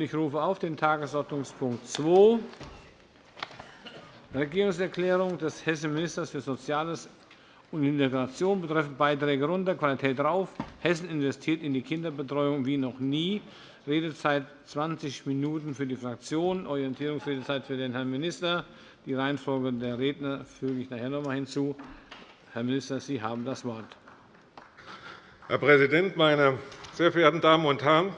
Ich rufe auf den Tagesordnungspunkt 2, Regierungserklärung des hessischen Ministers für Soziales und Integration betreffend Beiträge runter, Qualität rauf. Hessen investiert in die Kinderbetreuung wie noch nie. Redezeit 20 Minuten für die Fraktionen, Orientierungsredezeit für den Herrn Minister. Die Reihenfolge der Redner füge ich nachher noch einmal hinzu. Herr Minister, Sie haben das Wort. Herr Präsident, meine sehr verehrten Damen und Herren!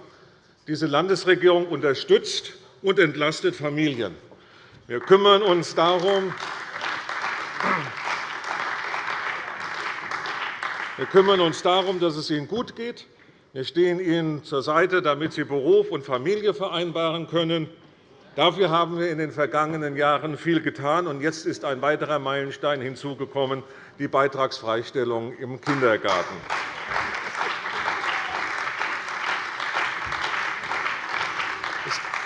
Diese Landesregierung unterstützt und entlastet Familien. Wir kümmern uns darum, wir kümmern uns darum, dass es Ihnen gut geht. Wir stehen Ihnen zur Seite, damit Sie Beruf und Familie vereinbaren können. Dafür haben wir in den vergangenen Jahren viel getan. und Jetzt ist ein weiterer Meilenstein hinzugekommen, die Beitragsfreistellung im Kindergarten.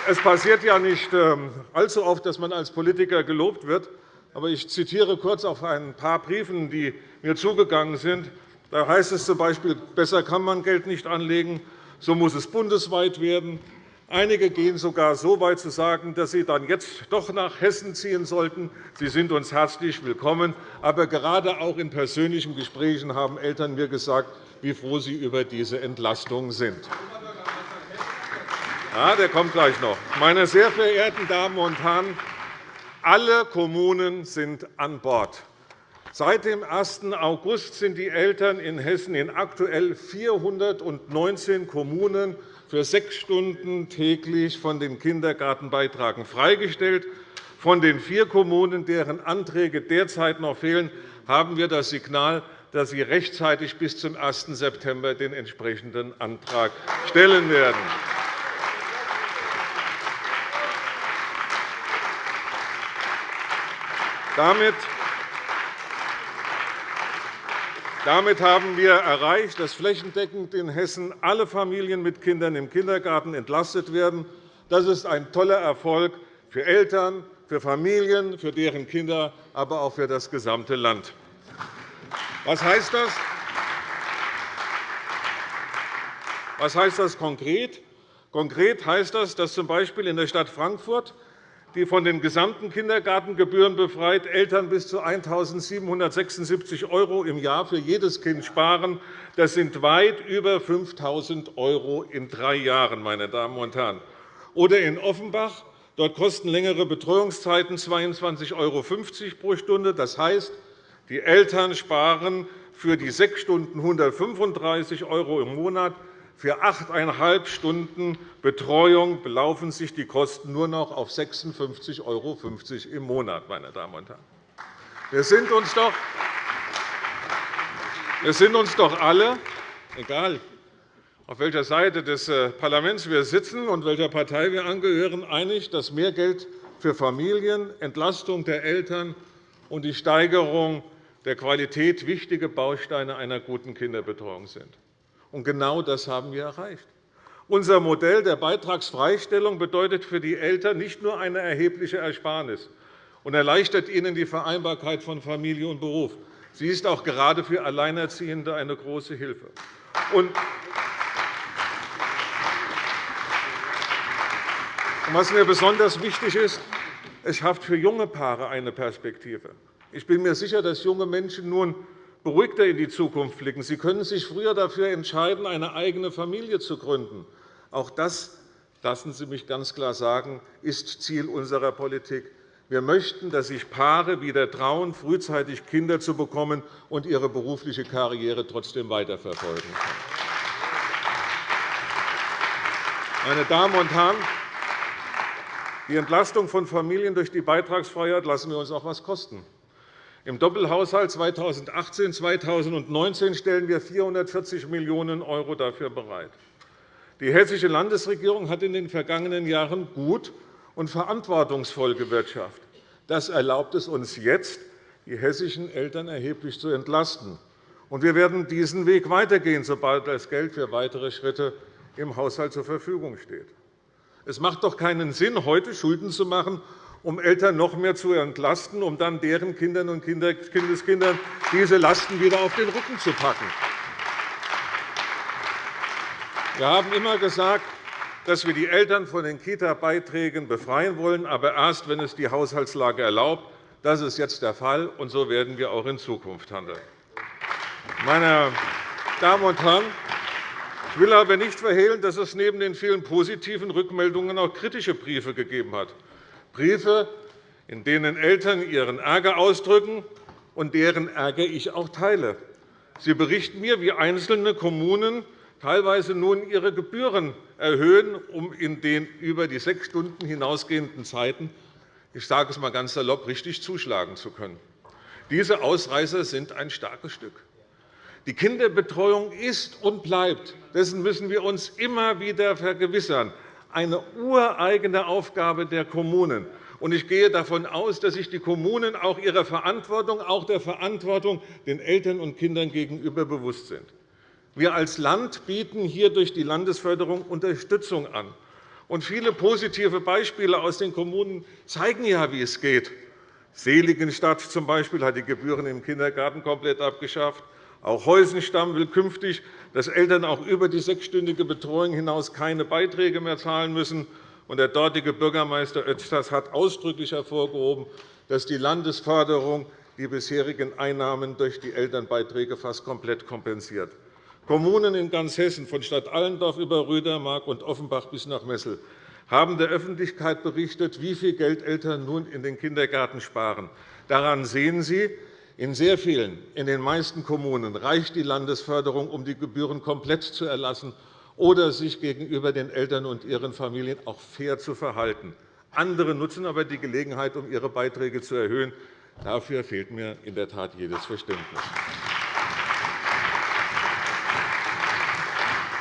Es passiert ja nicht ähm, allzu oft, dass man als Politiker gelobt wird. Aber ich zitiere kurz auf ein paar Briefen, die mir zugegangen sind. Da heißt es z.B., besser kann man Geld nicht anlegen, so muss es bundesweit werden. Einige gehen sogar so weit zu sagen, dass Sie dann jetzt doch nach Hessen ziehen sollten. Sie sind uns herzlich willkommen. Aber gerade auch in persönlichen Gesprächen haben Eltern mir gesagt, wie froh sie über diese Entlastung sind. Ja, der kommt gleich noch. Meine sehr verehrten Damen und Herren, alle Kommunen sind an Bord. Seit dem 1. August sind die Eltern in Hessen in aktuell 419 Kommunen für sechs Stunden täglich von den Kindergartenbeitragen freigestellt. Von den vier Kommunen, deren Anträge derzeit noch fehlen, haben wir das Signal, dass sie rechtzeitig bis zum 1. September den entsprechenden Antrag stellen werden. Damit haben wir erreicht, dass flächendeckend in Hessen alle Familien mit Kindern im Kindergarten entlastet werden. Das ist ein toller Erfolg für Eltern, für Familien, für deren Kinder, aber auch für das gesamte Land. Was heißt das? Was heißt das konkret? Konkret heißt das, dass z.B. in der Stadt Frankfurt die von den gesamten Kindergartengebühren befreit Eltern bis zu 1.776 € im Jahr für jedes Kind sparen. Das sind weit über 5.000 € in drei Jahren. Meine Damen und Herren. Oder in Offenbach. Dort kosten längere Betreuungszeiten 22,50 € pro Stunde. Das heißt, die Eltern sparen für die sechs Stunden 135 € im Monat. Für achteinhalb Stunden Betreuung belaufen sich die Kosten nur noch auf 56,50 € im Monat. Meine Damen und Herren. Wir sind uns doch, wir sind uns doch alle, egal auf welcher Seite des äh, Parlaments wir sitzen und welcher Partei wir angehören, einig, dass mehr Geld für Familien, Entlastung der Eltern und die Steigerung der Qualität wichtige Bausteine einer guten Kinderbetreuung sind. Und genau das haben wir erreicht. Unser Modell der Beitragsfreistellung bedeutet für die Eltern nicht nur eine erhebliche Ersparnis und erleichtert ihnen die Vereinbarkeit von Familie und Beruf. Sie ist auch gerade für Alleinerziehende eine große Hilfe. Und was mir besonders wichtig ist, es schafft für junge Paare eine Perspektive. Ich bin mir sicher, dass junge Menschen nun beruhigter in die Zukunft blicken. Sie können sich früher dafür entscheiden, eine eigene Familie zu gründen. Auch das, lassen Sie mich ganz klar sagen, ist Ziel unserer Politik. Wir möchten, dass sich Paare wieder trauen, frühzeitig Kinder zu bekommen und ihre berufliche Karriere trotzdem weiterverfolgen können. Meine Damen und Herren, die Entlastung von Familien durch die Beitragsfreiheit lassen wir uns auch etwas kosten. Im Doppelhaushalt 2018-2019 stellen wir 440 Millionen € dafür bereit. Die Hessische Landesregierung hat in den vergangenen Jahren gut und verantwortungsvoll gewirtschaftet. Das erlaubt es uns jetzt, die hessischen Eltern erheblich zu entlasten. Wir werden diesen Weg weitergehen, sobald das Geld für weitere Schritte im Haushalt zur Verfügung steht. Es macht doch keinen Sinn, heute Schulden zu machen um Eltern noch mehr zu entlasten, um dann deren Kindern und Kindeskindern diese Lasten wieder auf den Rücken zu packen. Wir haben immer gesagt, dass wir die Eltern von den Kita-Beiträgen befreien wollen, aber erst, wenn es die Haushaltslage erlaubt. Das ist jetzt der Fall, und so werden wir auch in Zukunft handeln. Meine Damen und Herren, ich will aber nicht verhehlen, dass es neben den vielen positiven Rückmeldungen auch kritische Briefe gegeben hat. Briefe, in denen Eltern ihren Ärger ausdrücken und deren Ärger ich auch teile. Sie berichten mir, wie einzelne Kommunen teilweise nun ihre Gebühren erhöhen, um in den über die sechs Stunden hinausgehenden Zeiten ich sage es einmal ganz salopp, richtig zuschlagen zu können. Diese Ausreißer sind ein starkes Stück. Die Kinderbetreuung ist und bleibt, dessen müssen wir uns immer wieder vergewissern, eine ureigene Aufgabe der Kommunen. Ich gehe davon aus, dass sich die Kommunen auch ihrer Verantwortung, auch der Verantwortung den Eltern und Kindern gegenüber bewusst sind. Wir als Land bieten hier durch die Landesförderung Unterstützung an. Und viele positive Beispiele aus den Kommunen zeigen ja, wie es geht. Seligenstadt z. B. hat die Gebühren im Kindergarten komplett abgeschafft. Auch Heusenstamm will künftig, dass Eltern auch über die sechsstündige Betreuung hinaus keine Beiträge mehr zahlen müssen. Der dortige Bürgermeister Oetschers hat ausdrücklich hervorgehoben, dass die Landesförderung die bisherigen Einnahmen durch die Elternbeiträge fast komplett kompensiert. Kommunen in ganz Hessen, von Stadt Allendorf über Rüdermark und Offenbach bis nach Messel, haben der Öffentlichkeit berichtet, wie viel Geld Eltern nun in den Kindergarten sparen. Daran sehen Sie, in sehr vielen, in den meisten Kommunen reicht die Landesförderung, um die Gebühren komplett zu erlassen oder sich gegenüber den Eltern und ihren Familien auch fair zu verhalten. Andere nutzen aber die Gelegenheit, um ihre Beiträge zu erhöhen. Dafür fehlt mir in der Tat jedes Verständnis.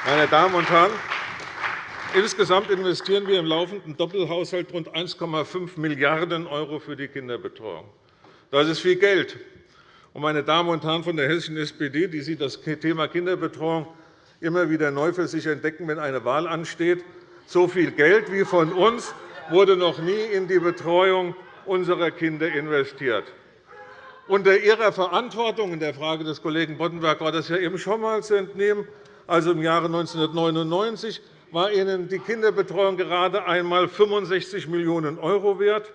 Meine Damen und Herren, insgesamt investieren wir im laufenden Doppelhaushalt rund 1,5 Milliarden € für die Kinderbetreuung. Das ist viel Geld. Meine Damen und Herren von der hessischen SPD, die Sie das Thema Kinderbetreuung immer wieder neu für sich entdecken, wenn eine Wahl ansteht, so viel Geld wie von uns wurde noch nie in die Betreuung unserer Kinder investiert. Unter Ihrer Verantwortung in der Frage des Kollegen Boddenberg war das ja eben schon einmal zu entnehmen, also im Jahre 1999, war Ihnen die Kinderbetreuung gerade einmal 65 Millionen € wert.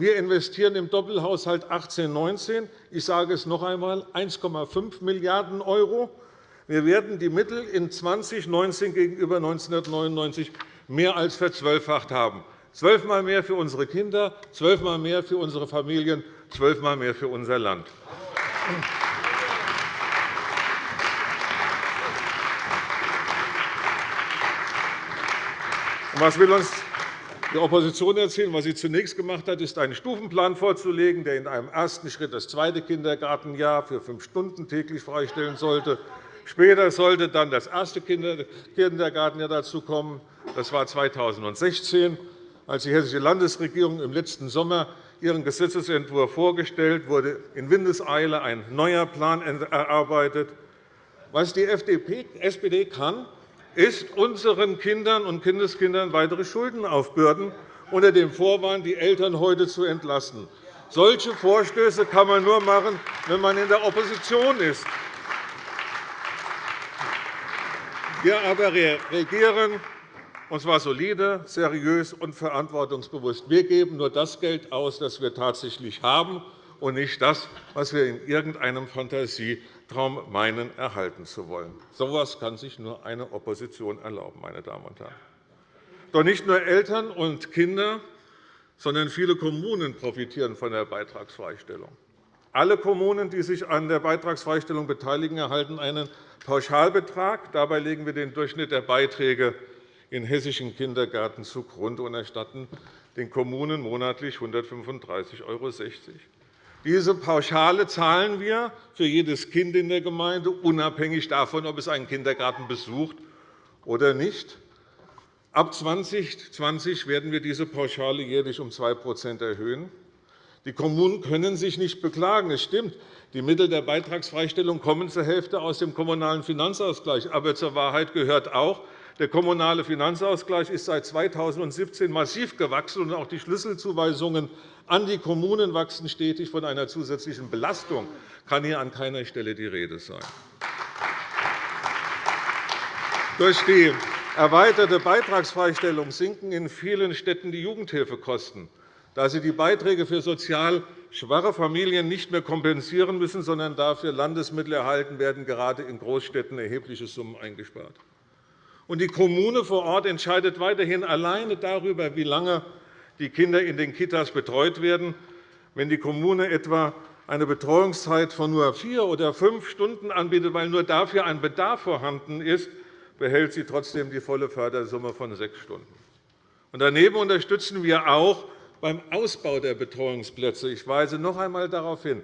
Wir investieren im Doppelhaushalt 18-19, ich sage es noch einmal, 1,5 Milliarden €. Wir werden die Mittel in 2019 gegenüber 1999 mehr als verzwölffacht haben. Zwölfmal mehr für unsere Kinder, zwölfmal mehr für unsere Familien, zwölfmal mehr für unser Land. Was will uns die Opposition erzählen? Was sie zunächst gemacht hat, ist, einen Stufenplan vorzulegen, der in einem ersten Schritt das zweite Kindergartenjahr für fünf Stunden täglich freistellen sollte. Später sollte dann das erste Kindergartenjahr dazukommen. Das war 2016, als die Hessische Landesregierung im letzten Sommer ihren Gesetzentwurf vorgestellt wurde in Windeseile ein neuer Plan erarbeitet. Was die SPD kann, ist, unseren Kindern und Kindeskindern weitere Schulden aufbürden, unter dem Vorwand, die Eltern heute zu entlasten. Solche Vorstöße kann man nur machen, wenn man in der Opposition ist. Wir aber regieren, und zwar solide, seriös und verantwortungsbewusst. Wir geben nur das Geld aus, das wir tatsächlich haben, und nicht das, was wir in irgendeinem Fantasie Traum meinen, erhalten zu wollen. So etwas kann sich nur eine Opposition erlauben. Meine Damen und Herren. Doch nicht nur Eltern und Kinder, sondern viele Kommunen profitieren von der Beitragsfreistellung. Alle Kommunen, die sich an der Beitragsfreistellung beteiligen, erhalten einen Pauschalbetrag. Dabei legen wir den Durchschnitt der Beiträge in hessischen Kindergärten zugrunde und erstatten den Kommunen monatlich 135,60 €. Diese Pauschale zahlen wir für jedes Kind in der Gemeinde, unabhängig davon, ob es einen Kindergarten besucht oder nicht. Ab 2020 werden wir diese Pauschale jährlich um 2% erhöhen. Die Kommunen können sich nicht beklagen. Es stimmt, die Mittel der Beitragsfreistellung kommen zur Hälfte aus dem Kommunalen Finanzausgleich. Aber zur Wahrheit gehört auch, der Kommunale Finanzausgleich ist seit 2017 massiv gewachsen, und auch die Schlüsselzuweisungen an die Kommunen wachsen stetig. Von einer zusätzlichen Belastung kann hier an keiner Stelle die Rede sein. Durch die erweiterte Beitragsfreistellung sinken in vielen Städten die Jugendhilfekosten, da sie die Beiträge für sozial schwache Familien nicht mehr kompensieren müssen, sondern dafür Landesmittel erhalten werden, gerade in Großstädten erhebliche Summen eingespart. Und die Kommune vor Ort entscheidet weiterhin alleine darüber, wie lange die Kinder in den Kitas betreut werden. Wenn die Kommune etwa eine Betreuungszeit von nur vier oder fünf Stunden anbietet, weil nur dafür ein Bedarf vorhanden ist, behält sie trotzdem die volle Fördersumme von sechs Stunden. Daneben unterstützen wir auch beim Ausbau der Betreuungsplätze. Ich weise noch einmal darauf hin,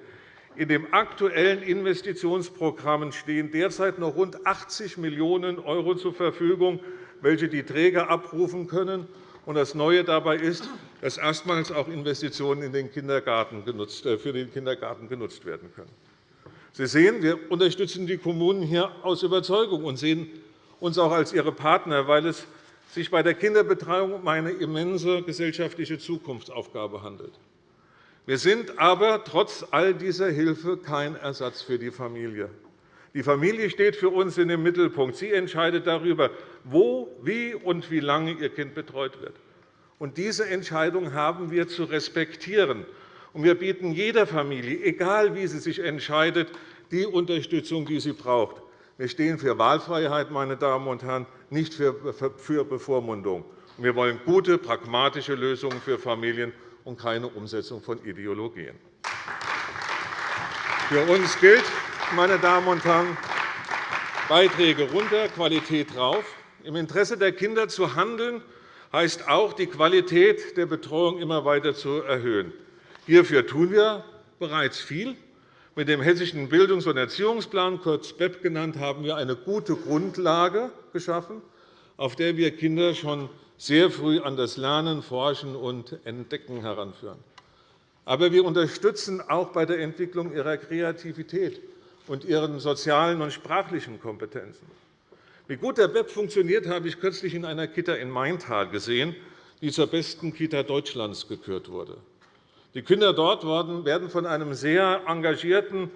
in den aktuellen Investitionsprogrammen stehen derzeit noch rund 80 Millionen € zur Verfügung, welche die Träger abrufen können. Das Neue dabei ist, dass erstmals auch Investitionen äh, für den Kindergarten genutzt werden können. Sie sehen, wir unterstützen die Kommunen hier aus Überzeugung und sehen uns auch als ihre Partner, weil es sich bei der Kinderbetreuung um eine immense gesellschaftliche Zukunftsaufgabe handelt. Wir sind aber trotz all dieser Hilfe kein Ersatz für die Familie. Die Familie steht für uns in dem Mittelpunkt. Sie entscheidet darüber, wo, wie und wie lange ihr Kind betreut wird. Und diese Entscheidung haben wir zu respektieren. Und wir bieten jeder Familie, egal wie sie sich entscheidet, die Unterstützung, die sie braucht. Wir stehen für Wahlfreiheit, meine Damen und Herren, nicht für Bevormundung. Wir wollen gute, pragmatische Lösungen für Familien und keine Umsetzung von Ideologien. Für uns gilt, meine Damen und Herren, Beiträge runter, Qualität drauf. Im Interesse der Kinder zu handeln, heißt auch, die Qualität der Betreuung immer weiter zu erhöhen. Hierfür tun wir bereits viel. Mit dem Hessischen Bildungs- und Erziehungsplan, kurz BEP genannt, haben wir eine gute Grundlage geschaffen, auf der wir Kinder schon sehr früh an das Lernen, Forschen und Entdecken heranführen. Aber wir unterstützen auch bei der Entwicklung ihrer Kreativität und ihren sozialen und sprachlichen Kompetenzen. Wie gut der BEP funktioniert, habe ich kürzlich in einer Kita in Maintal gesehen, die zur besten Kita Deutschlands gekürt wurde. Die Kinder dort werden von einem sehr engagierten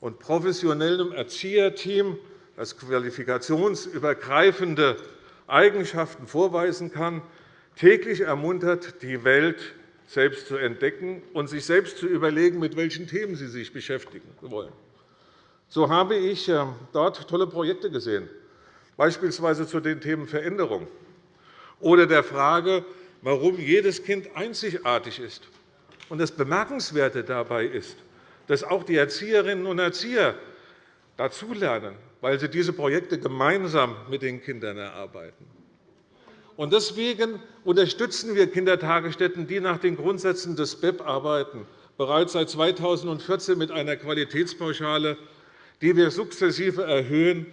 und professionellen Erzieherteam, das qualifikationsübergreifende Eigenschaften vorweisen kann, täglich ermuntert, die Welt selbst zu entdecken und sich selbst zu überlegen, mit welchen Themen sie sich beschäftigen wollen. So habe ich äh, dort tolle Projekte gesehen, beispielsweise zu den Themen Veränderung oder der Frage, warum jedes Kind einzigartig ist das Bemerkenswerte dabei ist, dass auch die Erzieherinnen und Erzieher dazulernen, weil sie diese Projekte gemeinsam mit den Kindern erarbeiten. Deswegen unterstützen wir Kindertagesstätten, die nach den Grundsätzen des BEP arbeiten, bereits seit 2014 mit einer Qualitätspauschale, die wir sukzessive erhöhen.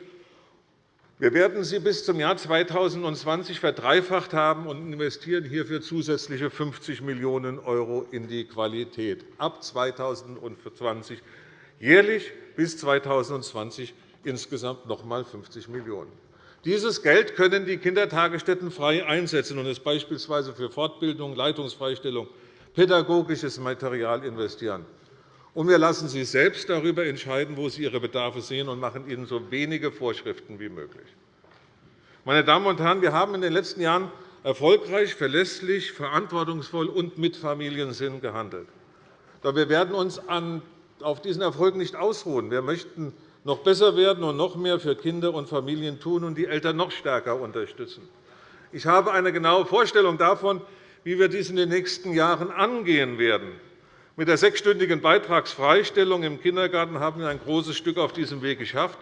Wir werden sie bis zum Jahr 2020 verdreifacht haben und investieren hierfür zusätzliche 50 Millionen € in die Qualität. Ab 2020 jährlich bis 2020 insgesamt noch einmal 50 Millionen €. Dieses Geld können die Kindertagesstätten frei einsetzen und es beispielsweise für Fortbildung, Leitungsfreistellung, pädagogisches Material investieren. Und wir lassen Sie selbst darüber entscheiden, wo Sie Ihre Bedarfe sehen, und machen Ihnen so wenige Vorschriften wie möglich. Meine Damen und Herren, wir haben in den letzten Jahren erfolgreich, verlässlich, verantwortungsvoll und mit Familiensinn gehandelt. Doch wir werden uns auf diesen Erfolg nicht ausruhen. Wir möchten noch besser werden und noch mehr für Kinder und Familien tun und die Eltern noch stärker unterstützen. Ich habe eine genaue Vorstellung davon, wie wir dies in den nächsten Jahren angehen werden. Mit der sechsstündigen Beitragsfreistellung im Kindergarten haben wir ein großes Stück auf diesem Weg geschafft.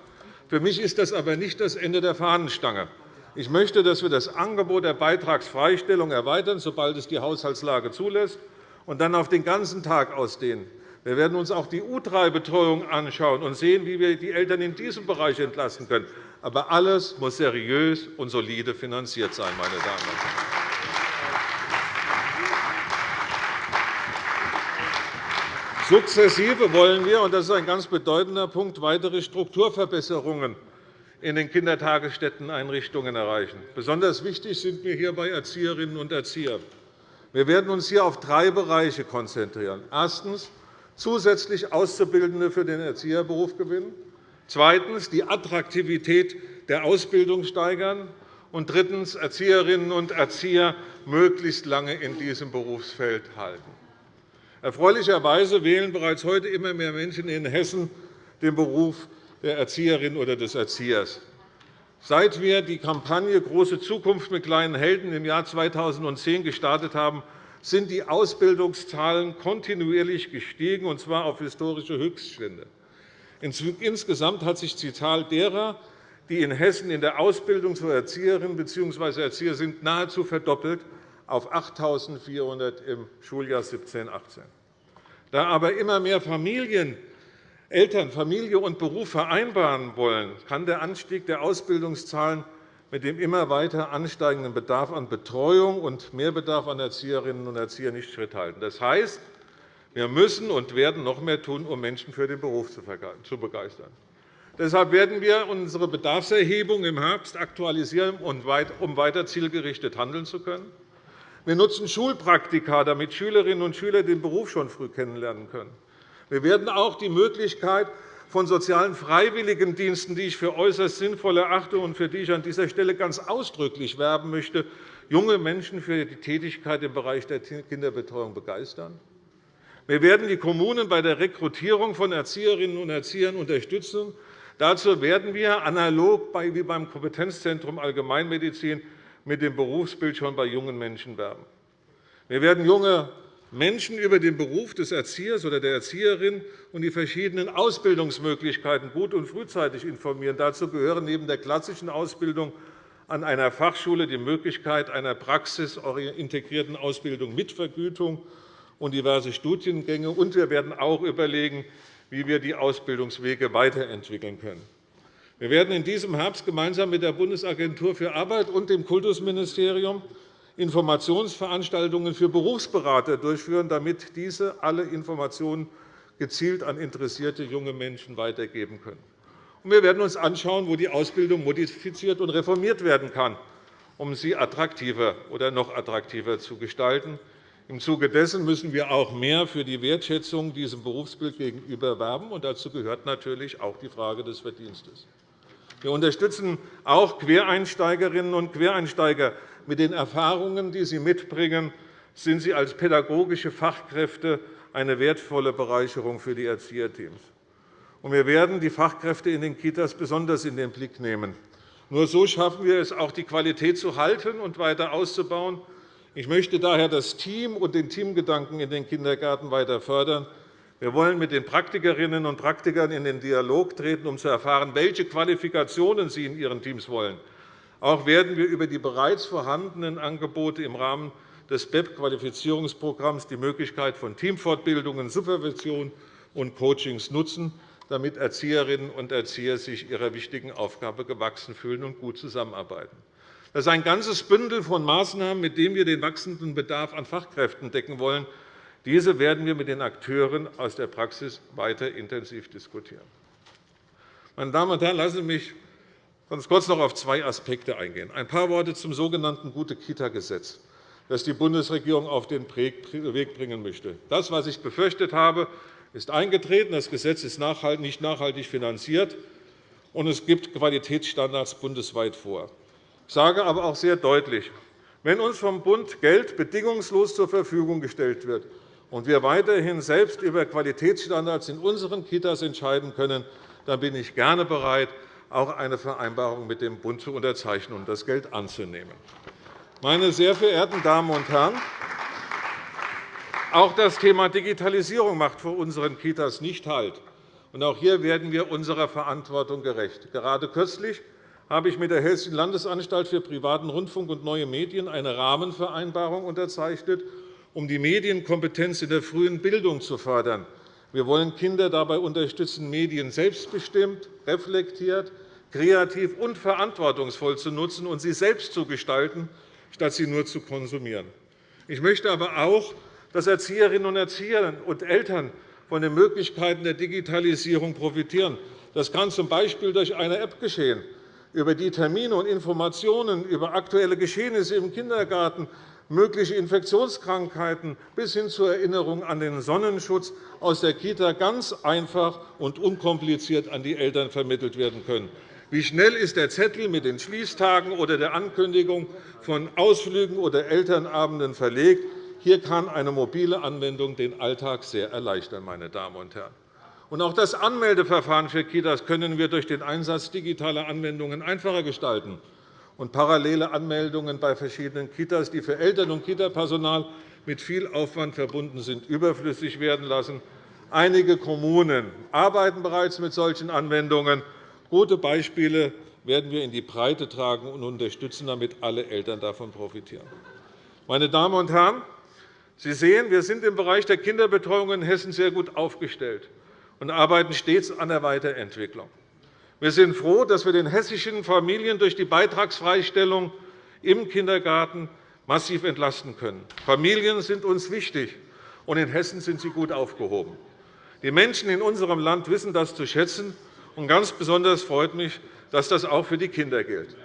Für mich ist das aber nicht das Ende der Fahnenstange. Ich möchte, dass wir das Angebot der Beitragsfreistellung erweitern, sobald es die Haushaltslage zulässt, und dann auf den ganzen Tag ausdehnen. Wir werden uns auch die U3-Betreuung anschauen und sehen, wie wir die Eltern in diesem Bereich entlasten können. Aber alles muss seriös und solide finanziert sein, meine Damen und Herren. Sukzessive wollen wir, und das ist ein ganz bedeutender Punkt, weitere Strukturverbesserungen in den Kindertagesstätteneinrichtungen erreichen. Besonders wichtig sind mir hierbei Erzieherinnen und Erzieher. Wir werden uns hier auf drei Bereiche konzentrieren. Erstens. Zusätzlich Auszubildende für den Erzieherberuf gewinnen. Zweitens. Die Attraktivität der Ausbildung steigern. und drittens Erzieherinnen und Erzieher möglichst lange in diesem Berufsfeld halten. Erfreulicherweise wählen bereits heute immer mehr Menschen in Hessen den Beruf der Erzieherin oder des Erziehers. Seit wir die Kampagne Große Zukunft mit kleinen Helden im Jahr 2010 gestartet haben, sind die Ausbildungszahlen kontinuierlich gestiegen, und zwar auf historische Höchststände. Insgesamt hat sich die Zahl derer, die in Hessen in der Ausbildung zur Erzieherin bzw. Erzieher sind, nahezu verdoppelt auf 8.400 im Schuljahr 17-18. Da aber immer mehr Familien Eltern Familie und Beruf vereinbaren wollen, kann der Anstieg der Ausbildungszahlen mit dem immer weiter ansteigenden Bedarf an Betreuung und Mehrbedarf an Erzieherinnen und Erziehern nicht Schritt halten. Das heißt, wir müssen und werden noch mehr tun, um Menschen für den Beruf zu begeistern. Deshalb werden wir unsere Bedarfserhebung im Herbst aktualisieren, um weiter zielgerichtet handeln zu können. Wir nutzen Schulpraktika, damit Schülerinnen und Schüler den Beruf schon früh kennenlernen können. Wir werden auch die Möglichkeit von sozialen Freiwilligendiensten, die ich für äußerst sinnvoll erachte und für die ich an dieser Stelle ganz ausdrücklich werben möchte, junge Menschen für die Tätigkeit im Bereich der Kinderbetreuung begeistern. Wir werden die Kommunen bei der Rekrutierung von Erzieherinnen und Erziehern unterstützen. Dazu werden wir analog wie beim Kompetenzzentrum Allgemeinmedizin mit dem Berufsbild schon bei jungen Menschen werben. Wir werden junge Menschen über den Beruf des Erziehers oder der Erzieherin und die verschiedenen Ausbildungsmöglichkeiten gut und frühzeitig informieren. Dazu gehören neben der klassischen Ausbildung an einer Fachschule die Möglichkeit einer praxisintegrierten Ausbildung mit Vergütung und diverse Studiengänge. Und wir werden auch überlegen, wie wir die Ausbildungswege weiterentwickeln können. Wir werden in diesem Herbst gemeinsam mit der Bundesagentur für Arbeit und dem Kultusministerium Informationsveranstaltungen für Berufsberater durchführen, damit diese alle Informationen gezielt an interessierte junge Menschen weitergeben können. Wir werden uns anschauen, wo die Ausbildung modifiziert und reformiert werden kann, um sie attraktiver oder noch attraktiver zu gestalten. Im Zuge dessen müssen wir auch mehr für die Wertschätzung diesem Berufsbild gegenüber werben. dazu gehört natürlich auch die Frage des Verdienstes. Wir unterstützen auch Quereinsteigerinnen und Quereinsteiger mit den Erfahrungen, die sie mitbringen, sind sie als pädagogische Fachkräfte eine wertvolle Bereicherung für die Erzieherteams. Wir werden die Fachkräfte in den Kitas besonders in den Blick nehmen. Nur so schaffen wir es, auch die Qualität zu halten und weiter auszubauen. Ich möchte daher das Team und den Teamgedanken in den Kindergärten weiter fördern. Wir wollen mit den Praktikerinnen und Praktikern in den Dialog treten, um zu erfahren, welche Qualifikationen sie in ihren Teams wollen. Auch werden wir über die bereits vorhandenen Angebote im Rahmen des BEP-Qualifizierungsprogramms die Möglichkeit von Teamfortbildungen, Supervision und Coachings nutzen, damit Erzieherinnen und Erzieher sich ihrer wichtigen Aufgabe gewachsen fühlen und gut zusammenarbeiten. Das ist ein ganzes Bündel von Maßnahmen, mit dem wir den wachsenden Bedarf an Fachkräften decken wollen. Diese werden wir mit den Akteuren aus der Praxis weiter intensiv diskutieren. Meine Damen und Herren, lassen Sie mich ganz kurz noch auf zwei Aspekte eingehen. Ein paar Worte zum sogenannten Gute-Kita-Gesetz, das die Bundesregierung auf den Weg bringen möchte. Das, was ich befürchtet habe, ist eingetreten. Das Gesetz ist nicht nachhaltig finanziert, und es gibt Qualitätsstandards bundesweit vor. Ich sage aber auch sehr deutlich, wenn uns vom Bund Geld bedingungslos zur Verfügung gestellt wird und wir weiterhin selbst über Qualitätsstandards in unseren Kitas entscheiden können, dann bin ich gerne bereit, auch eine Vereinbarung mit dem Bund zu unterzeichnen und das Geld anzunehmen. Meine sehr verehrten Damen und Herren, auch das Thema Digitalisierung macht vor unseren Kitas nicht Halt. Auch hier werden wir unserer Verantwortung gerecht. Gerade kürzlich habe ich mit der Hessischen Landesanstalt für privaten Rundfunk und neue Medien eine Rahmenvereinbarung unterzeichnet, um die Medienkompetenz in der frühen Bildung zu fördern. Wir wollen Kinder dabei unterstützen, Medien selbstbestimmt, reflektiert, kreativ und verantwortungsvoll zu nutzen und sie selbst zu gestalten, statt sie nur zu konsumieren. Ich möchte aber auch, dass Erzieherinnen und Erzieher und Eltern von den Möglichkeiten der Digitalisierung profitieren. Das kann z. B. durch eine App geschehen, über die Termine und Informationen über aktuelle Geschehnisse im Kindergarten mögliche Infektionskrankheiten bis hin zur Erinnerung an den Sonnenschutz aus der Kita ganz einfach und unkompliziert an die Eltern vermittelt werden können. Wie schnell ist der Zettel mit den Schließtagen oder der Ankündigung von Ausflügen oder Elternabenden verlegt? Hier kann eine mobile Anwendung den Alltag sehr erleichtern. Meine Damen und Herren. Und auch das Anmeldeverfahren für Kitas können wir durch den Einsatz digitaler Anwendungen einfacher gestalten und parallele Anmeldungen bei verschiedenen Kitas, die für Eltern und Kitapersonal mit viel Aufwand verbunden sind, überflüssig werden lassen. Einige Kommunen arbeiten bereits mit solchen Anwendungen. Gute Beispiele werden wir in die Breite tragen und unterstützen, damit alle Eltern davon profitieren. Meine Damen und Herren, Sie sehen, wir sind im Bereich der Kinderbetreuung in Hessen sehr gut aufgestellt und arbeiten stets an der Weiterentwicklung. Wir sind froh, dass wir den hessischen Familien durch die Beitragsfreistellung im Kindergarten massiv entlasten können. Familien sind uns wichtig, und in Hessen sind sie gut aufgehoben. Die Menschen in unserem Land wissen das zu schätzen. Und ganz besonders freut mich, dass das auch für die Kinder gilt.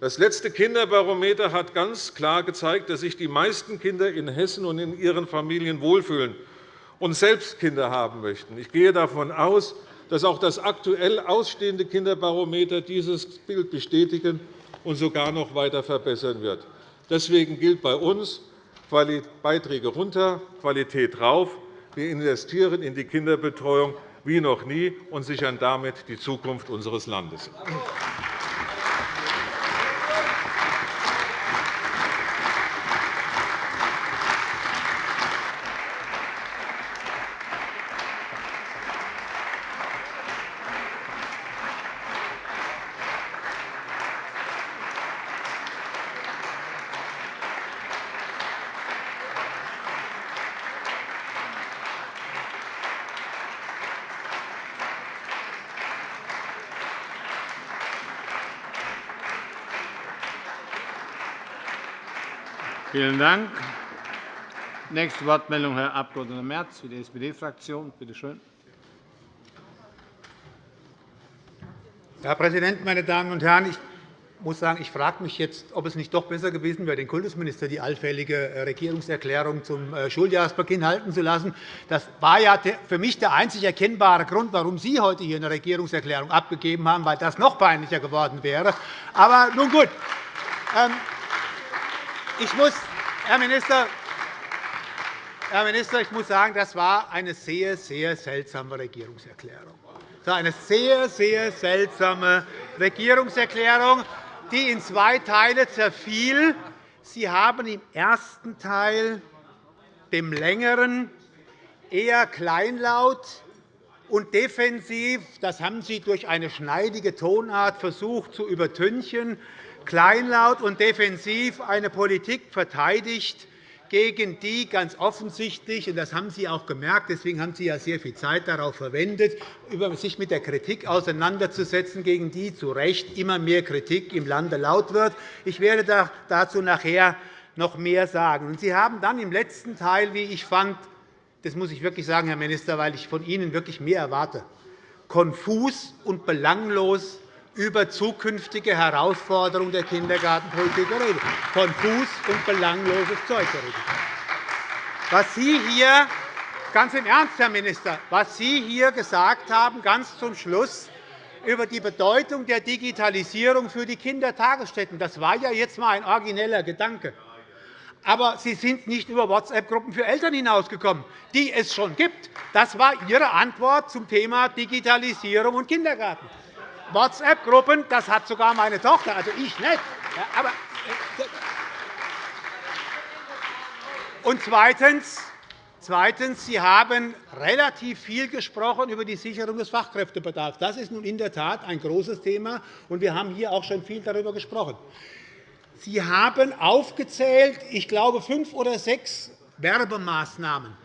Das letzte Kinderbarometer hat ganz klar gezeigt, dass sich die meisten Kinder in Hessen und in ihren Familien wohlfühlen und selbst Kinder haben möchten. Ich gehe davon aus, dass auch das aktuell ausstehende Kinderbarometer dieses Bild bestätigen und sogar noch weiter verbessern wird. Deswegen gilt bei uns Beiträge runter, Qualität rauf. Wir investieren in die Kinderbetreuung wie noch nie und sichern damit die Zukunft unseres Landes. Vielen Dank. Nächste Wortmeldung, Herr Abg. Merz für die SPD-Fraktion. Bitte schön. Herr Präsident, meine Damen und Herren! Ich muss sagen, ich frage mich jetzt, ob es nicht doch besser gewesen wäre, den Kultusminister die allfällige äh, Regierungserklärung zum äh, Schuljahresbeginn halten zu lassen. Das war ja für mich der einzig erkennbare Grund, warum Sie heute hier eine Regierungserklärung abgegeben haben, weil das noch peinlicher geworden wäre. Aber nun gut. Ähm, ich muss, Herr Minister, Herr Minister, ich muss sagen, das war eine sehr, sehr seltsame Regierungserklärung. Das war eine sehr, sehr seltsame Regierungserklärung, die in zwei Teile zerfiel. Sie haben im ersten Teil, dem längeren, eher kleinlaut und defensiv, das haben Sie durch eine schneidige Tonart versucht zu übertünchen, kleinlaut und defensiv eine Politik verteidigt, gegen die ganz offensichtlich, und das haben Sie auch gemerkt, deswegen haben Sie ja sehr viel Zeit darauf verwendet, sich mit der Kritik auseinanderzusetzen, gegen die zu Recht immer mehr Kritik im Lande laut wird. Ich werde dazu nachher noch mehr sagen. Sie haben dann im letzten Teil, wie ich fand, das muss ich wirklich sagen, Herr Minister, weil ich von Ihnen wirklich mehr erwarte, konfus und belanglos über zukünftige Herausforderungen der Kindergartenpolitik geredet. Konfus und belangloses Zeug geredet. Was Sie hier ganz im Ernst, Herr Minister, was Sie hier gesagt haben, ganz zum Schluss über die Bedeutung der Digitalisierung für die Kindertagesstätten, das war ja jetzt einmal ein origineller Gedanke. Aber Sie sind nicht über WhatsApp-Gruppen für Eltern hinausgekommen, die es schon gibt. Das war Ihre Antwort zum Thema Digitalisierung und Kindergarten. WhatsApp-Gruppen, das hat sogar meine Tochter, also ich nicht. Aber, äh, und zweitens, Zweitens. Sie haben relativ viel gesprochen über die Sicherung des Fachkräftebedarfs. Das ist nun in der Tat ein großes Thema, und wir haben hier auch schon viel darüber gesprochen. Sie haben aufgezählt, ich glaube, fünf oder sechs Werbemaßnahmen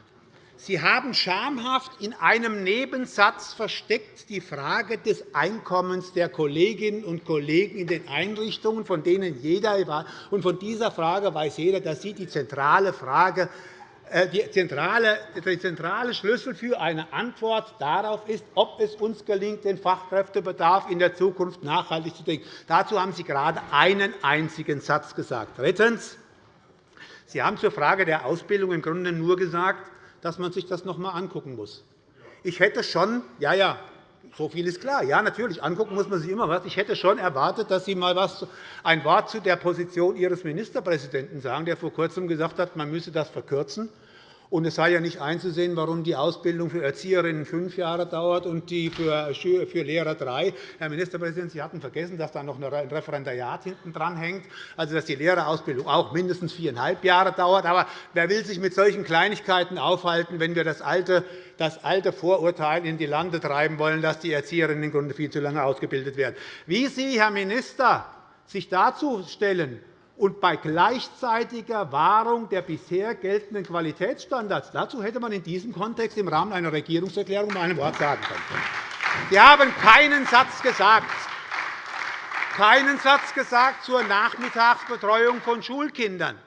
Sie haben schamhaft in einem Nebensatz versteckt die Frage des Einkommens der Kolleginnen und Kollegen in den Einrichtungen, von denen jeder und von dieser Frage weiß jeder, dass sie die zentrale Frage äh, die zentrale, der zentrale Schlüssel für eine Antwort darauf ist, ob es uns gelingt, den Fachkräftebedarf in der Zukunft nachhaltig zu denken. Dazu haben Sie gerade einen einzigen Satz gesagt. Drittens. Sie haben zur Frage der Ausbildung im Grunde nur gesagt, dass man sich das noch einmal angucken muss. Ich hätte schon, ja, ja, so viel ist klar. Ja, natürlich, angucken muss man sich immer was. Ich hätte schon erwartet, dass Sie mal was, ein Wort zu der Position Ihres Ministerpräsidenten sagen, der vor Kurzem gesagt hat, man müsse das verkürzen. Und es sei ja nicht einzusehen, warum die Ausbildung für Erzieherinnen fünf Jahre dauert und die für Lehrer drei. Herr Ministerpräsident, Sie hatten vergessen, dass da noch ein Referendariat hinten dran hängt, also dass die Lehrerausbildung auch mindestens viereinhalb Jahre dauert. Aber wer will sich mit solchen Kleinigkeiten aufhalten, wenn wir das alte, das alte Vorurteil in die Lande treiben wollen, dass die Erzieherinnen im Grunde viel zu lange ausgebildet werden? Wie Sie, Herr Minister, sich dazu stellen, und bei gleichzeitiger Wahrung der bisher geltenden Qualitätsstandards. Dazu hätte man in diesem Kontext im Rahmen einer Regierungserklärung mal ein Wort sagen können. Sie haben keinen Satz gesagt, keinen Satz gesagt zur Nachmittagsbetreuung von Schulkindern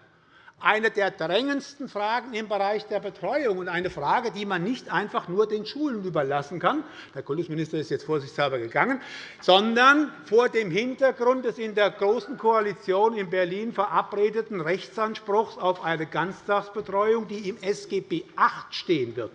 eine der drängendsten Fragen im Bereich der Betreuung und eine Frage, die man nicht einfach nur den Schulen überlassen kann. Der Kultusminister ist jetzt vorsichtshalber gegangen, sondern vor dem Hintergrund des in der Großen Koalition in Berlin verabredeten Rechtsanspruchs auf eine Ganztagsbetreuung, die im SGB VIII stehen wird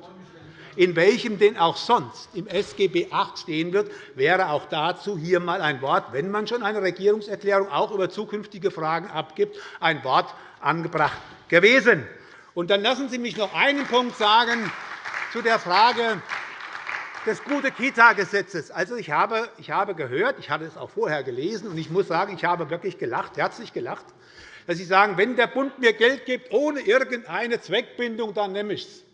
in welchem denn auch sonst im SGB VIII stehen wird, wäre auch dazu hier einmal ein Wort, wenn man schon eine Regierungserklärung auch über zukünftige Fragen abgibt, ein Wort angebracht gewesen. Und dann lassen Sie mich noch einen Punkt sagen zu der Frage des gute Kita-Gesetzes. Also, ich habe, ich habe gehört, ich hatte es auch vorher gelesen, und ich muss sagen, ich habe wirklich gelacht, herzlich gelacht, dass Sie sagen, wenn der Bund mir Geld gibt ohne irgendeine Zweckbindung, dann nehme ich es.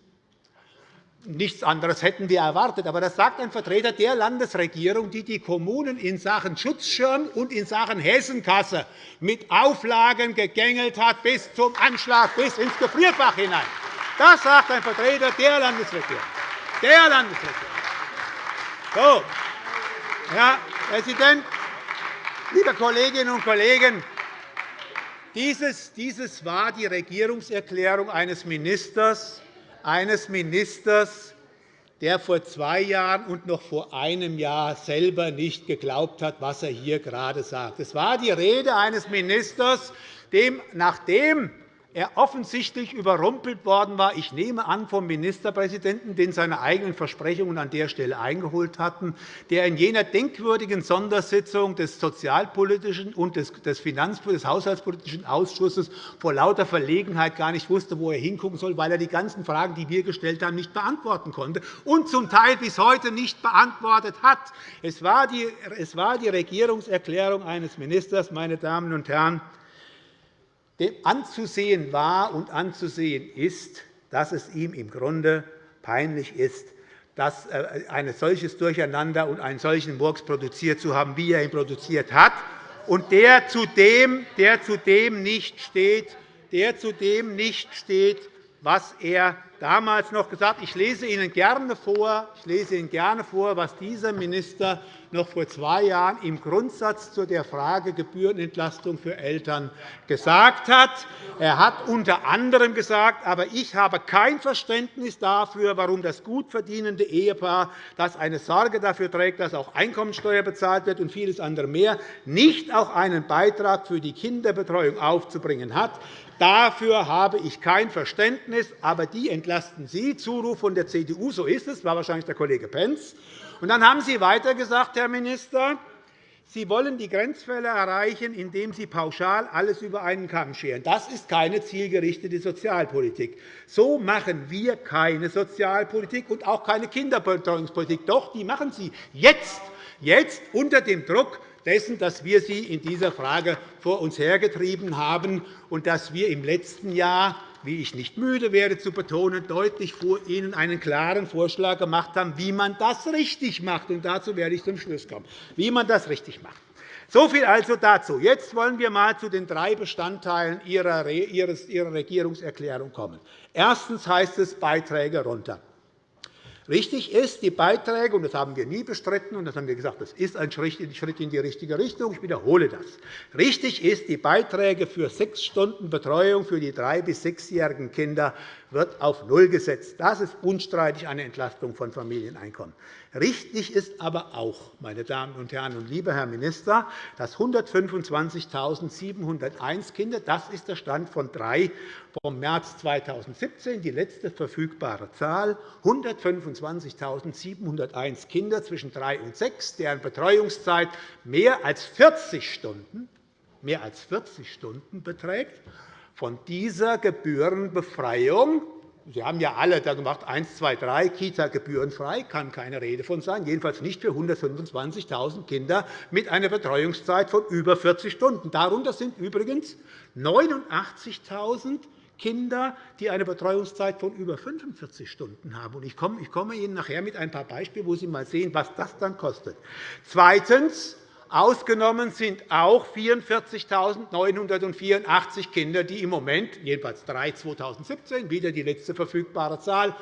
Nichts anderes hätten wir erwartet. Aber das sagt ein Vertreter der Landesregierung, die die Kommunen in Sachen Schutzschirm und in Sachen Hessenkasse mit Auflagen gegängelt hat bis zum Anschlag, bis ins Gefrierfach hinein. Das sagt ein Vertreter der Landesregierung. Der Landesregierung. So, Herr Präsident, liebe Kolleginnen und Kollegen! Dieses, dieses war die Regierungserklärung eines Ministers, eines Ministers, der vor zwei Jahren und noch vor einem Jahr selber nicht geglaubt hat, was er hier gerade sagt. Es war die Rede eines Ministers, dem, nachdem er offensichtlich überrumpelt worden war, ich nehme an, vom Ministerpräsidenten, den seine eigenen Versprechungen an der Stelle eingeholt hatten, der in jener denkwürdigen Sondersitzung des Sozialpolitischen und des Finanz- des Haushaltspolitischen Ausschusses vor lauter Verlegenheit gar nicht wusste, wo er hingucken soll, weil er die ganzen Fragen, die wir gestellt haben, nicht beantworten konnte und zum Teil bis heute nicht beantwortet hat. Es war die Regierungserklärung eines Ministers, meine Damen und Herren, anzusehen war und anzusehen ist, dass es ihm im Grunde peinlich ist, dass äh, ein solches Durcheinander und einen solchen Murks produziert zu haben, wie er ihn produziert hat, und der zudem, der zudem nicht steht, der zudem nicht steht, was er damals noch gesagt hat. Ich lese Ihnen gerne vor, ich lese Ihnen gerne vor was dieser Minister noch vor zwei Jahren im Grundsatz zu der Frage Gebührenentlastung für Eltern gesagt hat. Er hat unter anderem gesagt, aber ich habe kein Verständnis dafür, warum das gut verdienende Ehepaar, das eine Sorge dafür trägt, dass auch Einkommensteuer bezahlt wird und vieles andere mehr, nicht auch einen Beitrag für die Kinderbetreuung aufzubringen hat. Dafür habe ich kein Verständnis, aber die entlasten Sie. Zuruf von der CDU, so ist es, war wahrscheinlich der Kollege Pentz. Und dann haben Sie weiter gesagt, Herr Minister, Sie wollen die Grenzfälle erreichen, indem Sie pauschal alles über einen Kamm scheren. Das ist keine zielgerichtete Sozialpolitik. So machen wir keine Sozialpolitik und auch keine Kinderbetreuungspolitik. Doch, die machen Sie jetzt, jetzt unter dem Druck dessen, dass wir sie in dieser Frage vor uns hergetrieben haben und dass wir im letzten Jahr wie ich nicht müde werde zu betonen, deutlich vor Ihnen einen klaren Vorschlag gemacht haben, wie man das richtig macht. Und dazu werde ich zum Schluss kommen, wie man das richtig macht. So viel also dazu. Jetzt wollen wir einmal zu den drei Bestandteilen Ihrer Regierungserklärung kommen. Erstens heißt es Beiträge runter. Richtig ist, die Beiträge, und das haben wir nie bestritten, und das haben wir gesagt, das ist ein Schritt in die richtige Richtung. Ich wiederhole das. Richtig ist, die Beiträge für sechs Stunden Betreuung für die drei- bis sechsjährigen Kinder wird auf Null gesetzt. Das ist unstreitig eine Entlastung von Familieneinkommen. Richtig ist aber auch, meine Damen und Herren und lieber Herr Minister, dass 125.701 Kinder, das ist der Stand von 3 vom März 2017, die letzte verfügbare Zahl, 125.701 Kinder zwischen 3 und 6, deren Betreuungszeit mehr als 40 Stunden, mehr als 40 Stunden beträgt, von dieser Gebührenbefreiung Sie haben ja alle da gemacht, 1, 2, 3, Kita gebührenfrei, kann keine Rede von sein, jedenfalls nicht für 125.000 Kinder mit einer Betreuungszeit von über 40 Stunden. Darunter sind übrigens 89.000 Kinder, die eine Betreuungszeit von über 45 Stunden haben. Ich komme Ihnen nachher mit ein paar Beispielen, wo Sie einmal sehen, was das dann kostet. Zweitens. Ausgenommen sind auch 44.984 Kinder, die im Moment, jedenfalls 3 2017, wieder die letzte verfügbare Zahl,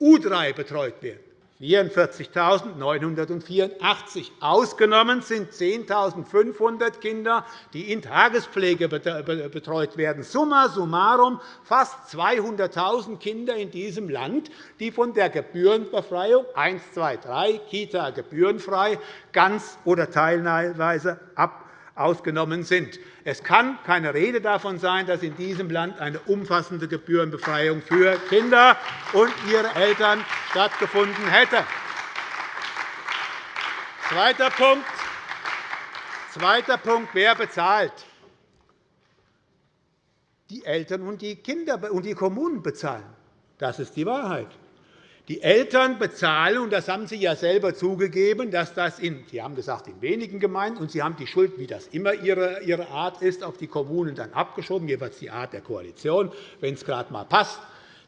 U3 betreut werden. 44.984. Ausgenommen sind 10.500 Kinder, die in Tagespflege betreut werden. Summa summarum fast 200.000 Kinder in diesem Land, die von der Gebührenbefreiung 1, 2, 3, Kita gebührenfrei, ganz oder teilweise ab ausgenommen sind. Es kann keine Rede davon sein, dass in diesem Land eine umfassende Gebührenbefreiung für Kinder und ihre Eltern stattgefunden hätte. Zweiter Punkt. Zweiter Punkt. Wer bezahlt? Die Eltern und die Kinder und die Kommunen bezahlen. Das ist die Wahrheit. Die Eltern bezahlen, und das haben Sie ja selber zugegeben, dass das in, Sie haben gesagt, in wenigen Gemeinden, und Sie haben die Schuld, wie das immer Ihre Art ist, auf die Kommunen dann abgeschoben, jeweils die Art der Koalition. Wenn es gerade einmal passt,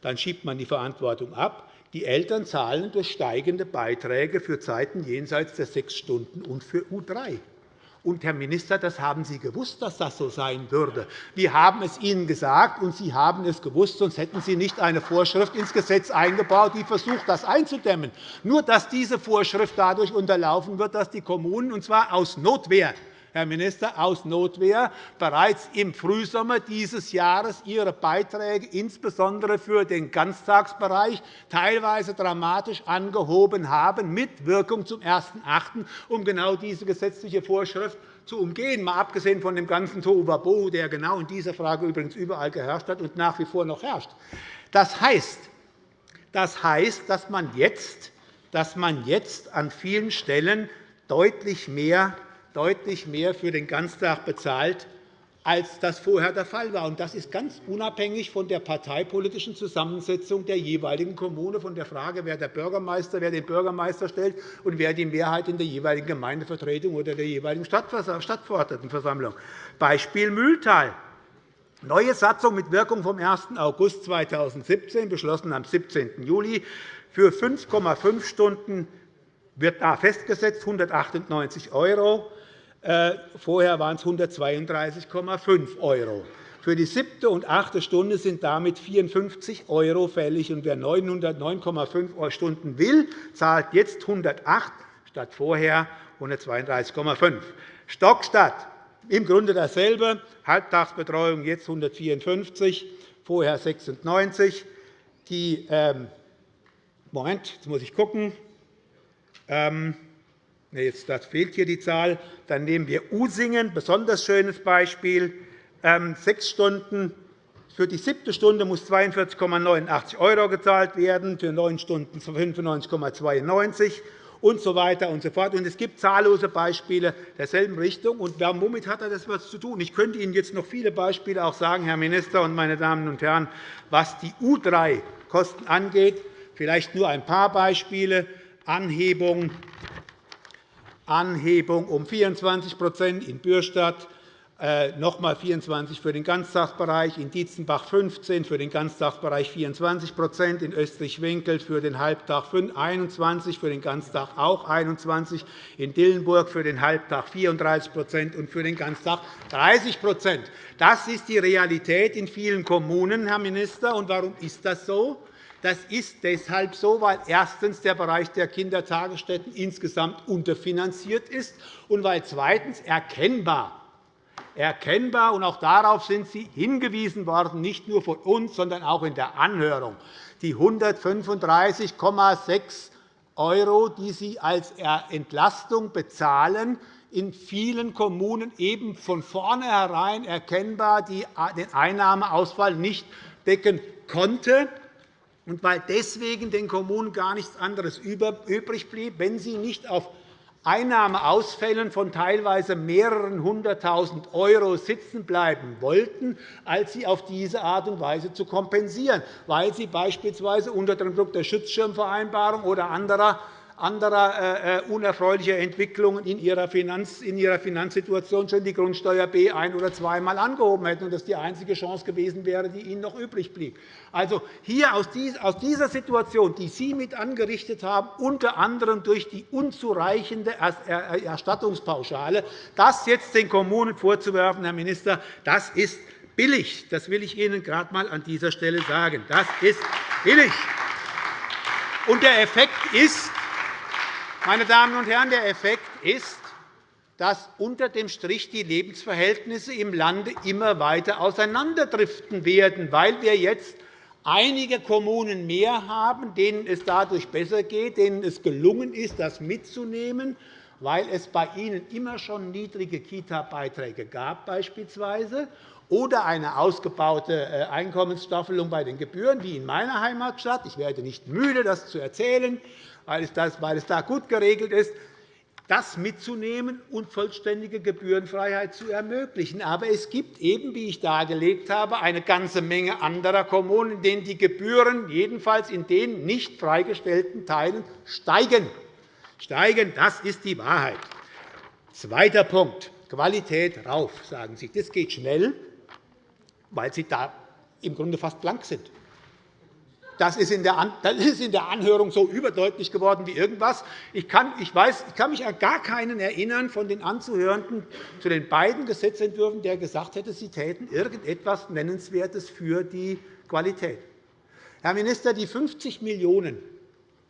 dann schiebt man die Verantwortung ab. Die Eltern zahlen durch steigende Beiträge für Zeiten jenseits der sechs Stunden und für U3. Und, Herr Minister, das haben Sie gewusst, dass das so sein würde. Wir haben es Ihnen gesagt, und Sie haben es gewusst, sonst hätten Sie nicht eine Vorschrift ins Gesetz eingebaut, die versucht, das einzudämmen. Nur, dass diese Vorschrift dadurch unterlaufen wird, dass die Kommunen, und zwar aus Notwehr, Herr Minister, aus Notwehr bereits im Frühsommer dieses Jahres ihre Beiträge insbesondere für den Ganztagsbereich teilweise dramatisch angehoben haben, mit Wirkung zum 1.8., um genau diese gesetzliche Vorschrift zu umgehen, mal abgesehen von dem ganzen Tohuwabohu, der genau in dieser Frage übrigens überall geherrscht hat und nach wie vor noch herrscht. Das heißt, das heißt dass, man jetzt, dass man jetzt an vielen Stellen deutlich mehr deutlich mehr für den Ganztag bezahlt, als das vorher der Fall war. Das ist ganz unabhängig von der parteipolitischen Zusammensetzung der jeweiligen Kommune, von der Frage, wer der Bürgermeister, wer den Bürgermeister stellt und wer die Mehrheit in der jeweiligen Gemeindevertretung oder der jeweiligen Stadtverordnetenversammlung. Beispiel Mühltal. Neue Satzung mit Wirkung vom 1. August 2017, beschlossen am 17. Juli. Für 5,5 Stunden wird da festgesetzt 198 €. Äh, vorher waren es 132,5 €. Für die siebte und achte Stunde sind damit 54 € fällig. wer 909,5 Stunden will, zahlt jetzt 108 statt vorher 132,5 Stockstadt im Grunde dasselbe. Halbtagsbetreuung jetzt 154, vorher 96. Die, ähm, Moment, jetzt muss ich gucken. Ähm, Jetzt das fehlt hier die Zahl. Dann nehmen wir Usingen, besonders schönes Beispiel. Ähm, sechs Stunden für die siebte Stunde muss 42,89 € gezahlt werden, für neun Stunden 95,92 und so weiter und so fort. Es gibt zahllose Beispiele derselben Richtung. Und womit hat das etwas zu tun? Ich könnte Ihnen jetzt noch viele Beispiele auch sagen, Herr Minister und meine Damen und Herren, was die U3-Kosten angeht. Vielleicht nur ein paar Beispiele. Anhebung Anhebung um 24% in Bürstadt, noch einmal 24 für den Ganztagsbereich, in Dietzenbach 15 für den Ganztagsbereich 24% in Österreich-Winkel für den Halbtag 21 für den Ganztag auch 21 in Dillenburg für den Halbtag 34% und für den Ganztag 30% Das ist die Realität in vielen Kommunen, Herr Minister. Und warum ist das so? Das ist deshalb so, weil erstens der Bereich der Kindertagesstätten insgesamt unterfinanziert ist und weil zweitens erkennbar erkennbar. Und auch darauf sind Sie hingewiesen worden, nicht nur von uns, sondern auch in der Anhörung. Die 135,6 €, die Sie als Entlastung bezahlen, in vielen Kommunen eben von vornherein erkennbar den Einnahmeausfall nicht decken konnte und weil deswegen den Kommunen gar nichts anderes übrig blieb, wenn sie nicht auf Einnahmeausfällen von teilweise mehreren Hunderttausend € sitzen bleiben wollten, als sie auf diese Art und Weise zu kompensieren, weil sie beispielsweise unter dem Druck der Schutzschirmvereinbarung oder anderer anderer äh, äh, unerfreulicher Entwicklungen in ihrer, Finanz, in ihrer Finanzsituation schon die Grundsteuer B ein- oder zweimal angehoben hätten und das die einzige Chance gewesen wäre, die ihnen noch übrig blieb. Also hier aus dieser Situation, die Sie mit angerichtet haben, unter anderem durch die unzureichende Erstattungspauschale, das jetzt den Kommunen vorzuwerfen, Herr Minister, das ist billig. Das will ich Ihnen gerade einmal an dieser Stelle sagen. Das ist billig. Und der Effekt ist, meine Damen und Herren, der Effekt ist, dass unter dem Strich die Lebensverhältnisse im Lande immer weiter auseinanderdriften werden, weil wir jetzt einige Kommunen mehr haben, denen es dadurch besser geht, denen es gelungen ist, das mitzunehmen, weil es bei ihnen immer schon niedrige Kita-Beiträge gab beispielsweise oder eine ausgebaute äh, Einkommensstaffelung bei den Gebühren, wie in meiner Heimatstadt. Ich werde nicht müde, das zu erzählen weil es da gut geregelt ist, das mitzunehmen und vollständige Gebührenfreiheit zu ermöglichen. Aber es gibt eben, wie ich dargelegt habe, eine ganze Menge anderer Kommunen, in denen die Gebühren jedenfalls in den nicht freigestellten Teilen steigen. steigen. Das ist die Wahrheit. Zweiter Punkt. Qualität rauf, sagen Sie. Das geht schnell, weil Sie da im Grunde fast blank sind. Das ist in der Anhörung so überdeutlich geworden wie irgendwas. Ich kann, ich weiß, ich kann mich an gar keinen erinnern von den Anzuhörenden zu den beiden Gesetzentwürfen, der gesagt hätte, sie täten irgendetwas Nennenswertes für die Qualität. Herr Minister, die 50 Millionen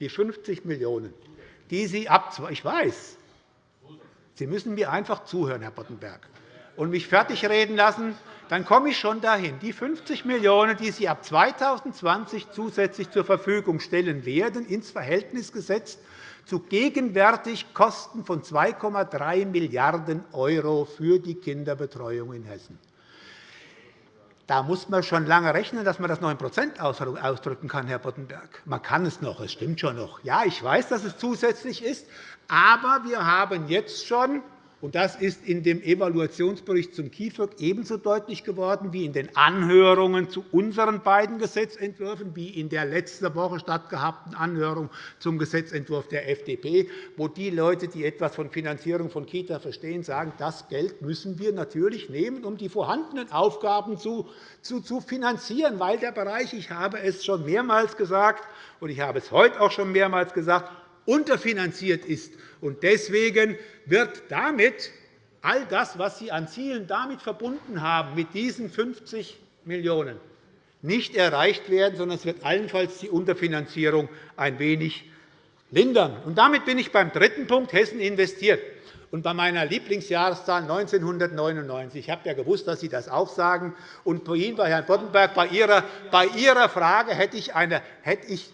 die 50 Millionen die Sie ab ich weiß, Sie müssen mir einfach zuhören, Herr Boddenberg, und mich fertigreden lassen, dann komme ich schon dahin. Die 50 Millionen €, die Sie ab 2020 zusätzlich zur Verfügung stellen werden, ins Verhältnis gesetzt zu gegenwärtig Kosten von 2,3 Milliarden € für die Kinderbetreuung in Hessen. Da muss man schon lange rechnen, dass man das noch in Prozent ausdrücken kann, Herr Boddenberg. Man kann es noch, es stimmt schon noch. Ja, ich weiß, dass es zusätzlich ist, aber wir haben jetzt schon und das ist in dem Evaluationsbericht zum KIföG ebenso deutlich geworden wie in den Anhörungen zu unseren beiden Gesetzentwürfen, wie in der letzte Woche stattgehabten Anhörung zum Gesetzentwurf der FDP, wo die Leute, die etwas von Finanzierung von Kita verstehen, sagen, das Geld müssen wir natürlich nehmen, um die vorhandenen Aufgaben zu, finanzieren, weil der Bereich, ich habe es schon mehrmals gesagt, und ich habe es heute auch schon mehrmals gesagt, unterfinanziert ist. Deswegen wird damit all das, was Sie an Zielen damit verbunden haben, mit diesen 50 Millionen € nicht erreicht werden, sondern es wird allenfalls die Unterfinanzierung ein wenig lindern. Und damit bin ich beim dritten Punkt. Hessen investiert. Und bei meiner Lieblingsjahreszahl 1999. Ich habe ja gewusst, dass Sie das auch sagen. Und bei Ihnen, bei Herrn Boddenberg, bei Ihrer, bei Ihrer Frage hätte ich, eine, hätte ich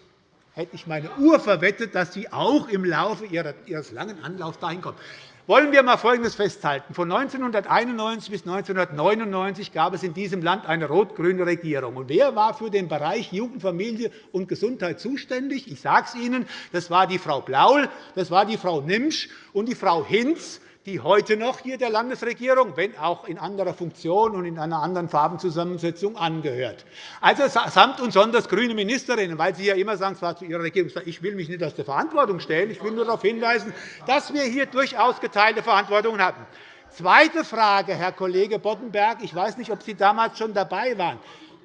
hätte ich meine Uhr verwettet, dass Sie auch im Laufe Ihres langen Anlaufs dahin kommen. Wollen wir einmal Folgendes festhalten. Von 1991 bis 1999 gab es in diesem Land eine rot-grüne Regierung. Und wer war für den Bereich Jugend, Familie und Gesundheit zuständig? Ich sage es Ihnen. Das war die Frau Blaul, das war die Frau Nimsch und die Frau Hinz die heute noch hier der Landesregierung, wenn auch in anderer Funktion und in einer anderen Farbenzusammensetzung, angehört. Also samt und sonders grüne Ministerinnen, weil Sie ja immer sagen, zwar zu Ihrer Regierung, ich will mich nicht aus der Verantwortung stellen, ich will nur darauf hinweisen, dass wir hier durchaus geteilte Verantwortung hatten. Zweite Frage, Herr Kollege Boddenberg. Ich weiß nicht, ob Sie damals schon dabei waren.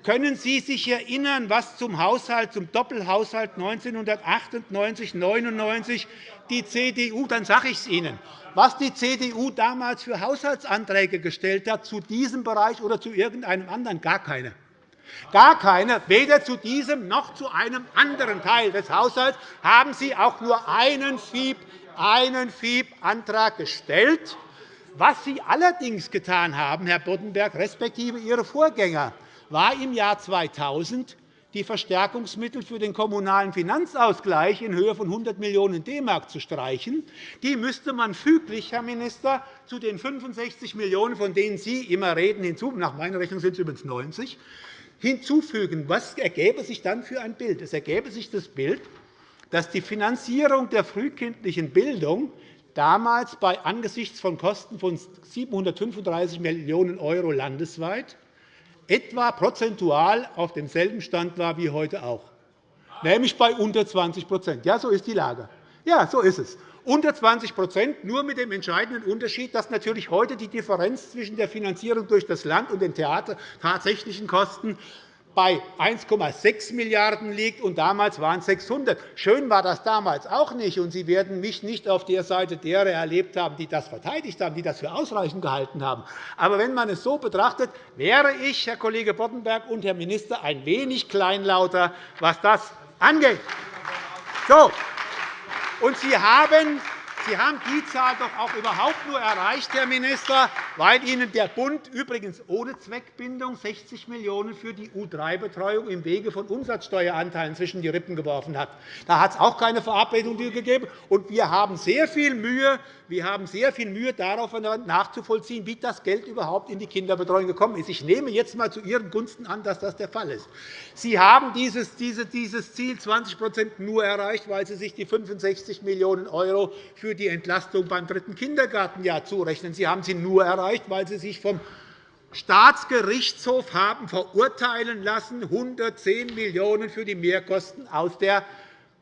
Können Sie sich erinnern, was zum Haushalt, zum Doppelhaushalt 1998-99 die CDU, dann sage ich es Ihnen, was die CDU damals für Haushaltsanträge gestellt hat zu diesem Bereich oder zu irgendeinem anderen? Gar keine. Gar keine. Weder zu diesem noch zu einem anderen Teil des Haushalts haben Sie auch nur einen FIB-Antrag gestellt Was Sie allerdings getan haben, Herr Boddenberg, respektive Ihre Vorgänger, war im Jahr 2000 die Verstärkungsmittel für den Kommunalen Finanzausgleich in Höhe von 100 Millionen DM zu streichen. Die müsste man füglich, Herr Minister, zu den 65 Millionen €, von denen Sie immer reden, hinzu, nach meiner Rechnung sind es übrigens 90, hinzufügen. Was ergäbe sich dann für ein Bild? Es ergäbe sich das Bild, dass die Finanzierung der frühkindlichen Bildung damals bei angesichts von Kosten von 735 Millionen € landesweit etwa prozentual auf demselben Stand war wie heute auch, nämlich bei unter 20% Ja, so ist die Lage. Ja, so ist es. Unter 20% nur mit dem entscheidenden Unterschied, dass natürlich heute die Differenz zwischen der Finanzierung durch das Land und den Theater tatsächlichen Kosten bei 1,6 Milliarden € liegt, und damals waren es 600. Schön war das damals auch nicht, und Sie werden mich nicht auf der Seite derer erlebt haben, die das verteidigt haben, die das für ausreichend gehalten haben. Aber wenn man es so betrachtet, wäre ich, Herr Kollege Boddenberg und Herr Minister, ein wenig kleinlauter, was das angeht. So. Und Sie haben Sie haben die Zahl doch auch überhaupt nur erreicht, Herr Minister, weil Ihnen der Bund übrigens ohne Zweckbindung 60 Millionen € für die U3-Betreuung im Wege von Umsatzsteueranteilen zwischen die Rippen geworfen hat. Da hat es auch keine Verabredung gegeben. Und wir haben sehr viel Mühe, wir haben sehr viel Mühe darauf nachzuvollziehen, wie das Geld überhaupt in die Kinderbetreuung gekommen ist. Ich nehme jetzt einmal zu Ihren Gunsten an, dass das der Fall ist. Sie haben dieses Ziel 20% nur erreicht, weil Sie sich die 65 Millionen € für die Entlastung beim dritten Kindergartenjahr zurechnen. Sie haben sie nur erreicht, weil Sie sich vom Staatsgerichtshof haben verurteilen lassen, 110 Millionen € für die Mehrkosten aus der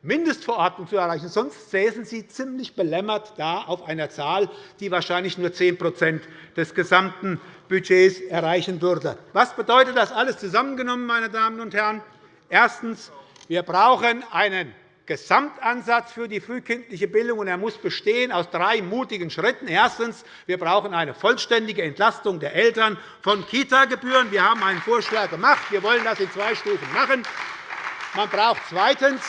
Mindestverordnung zu erreichen. Sonst säßen Sie ziemlich belämmert da auf einer Zahl, die wahrscheinlich nur 10% des gesamten Budgets erreichen würde. Was bedeutet das alles zusammengenommen, meine Damen und Herren? Erstens. Wir brauchen einen Gesamtansatz für die frühkindliche Bildung, und er muss bestehen aus drei mutigen Schritten. Erstens. Wir brauchen eine vollständige Entlastung der Eltern von Kita-Gebühren. Wir haben einen Vorschlag gemacht. Wir wollen das in zwei Stufen machen. Man braucht zweitens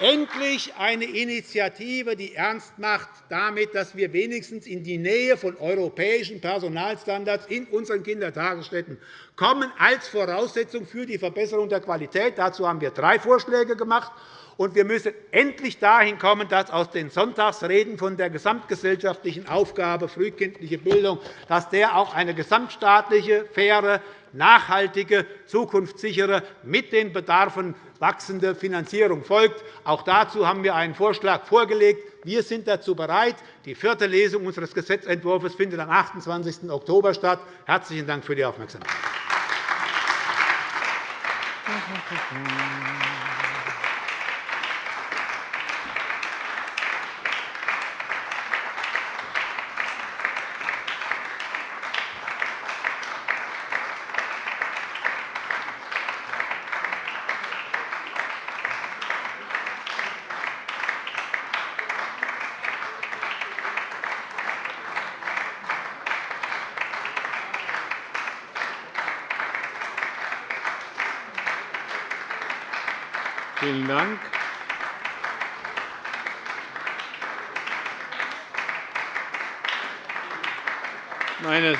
endlich eine Initiative, die ernst macht damit, dass wir wenigstens in die Nähe von europäischen Personalstandards in unseren Kindertagesstätten kommen, als Voraussetzung für die Verbesserung der Qualität. Dazu haben wir drei Vorschläge gemacht. Und wir müssen endlich dahin kommen, dass aus den Sonntagsreden von der gesamtgesellschaftlichen Aufgabe frühkindliche Bildung dass der auch eine gesamtstaatliche, faire, nachhaltige, zukunftssichere, mit den Bedarfen wachsende Finanzierung folgt. Auch dazu haben wir einen Vorschlag vorgelegt. Wir sind dazu bereit. Die vierte Lesung unseres Gesetzentwurfs findet am 28. Oktober statt. – Herzlichen Dank für die Aufmerksamkeit.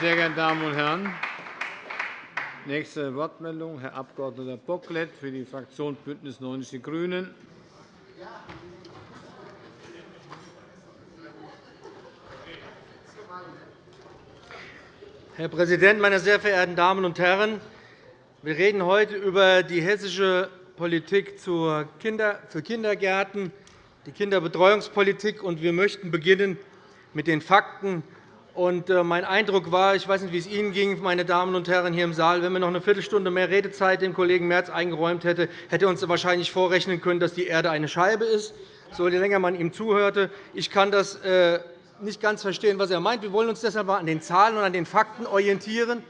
Sehr geehrten Damen und Herren, nächste Wortmeldung, Herr Abg. Bocklet für die Fraktion BÜNDNIS 90 die GRÜNEN. Herr Präsident, meine sehr verehrten Damen und Herren! Wir reden heute über die hessische Politik für Kindergärten, die Kinderbetreuungspolitik. Wir möchten beginnen mit den Fakten. Äh, mein Eindruck war, ich weiß nicht, wie es Ihnen ging, meine Damen und Herren hier im Saal, wenn man noch eine Viertelstunde mehr Redezeit dem Kollegen Merz eingeräumt hätte, hätte er uns wahrscheinlich vorrechnen können, dass die Erde eine Scheibe ist, so je länger man ihm zuhörte. Ich kann das äh, nicht ganz verstehen, was er meint. Wir wollen uns deshalb an den Zahlen und an den Fakten orientieren.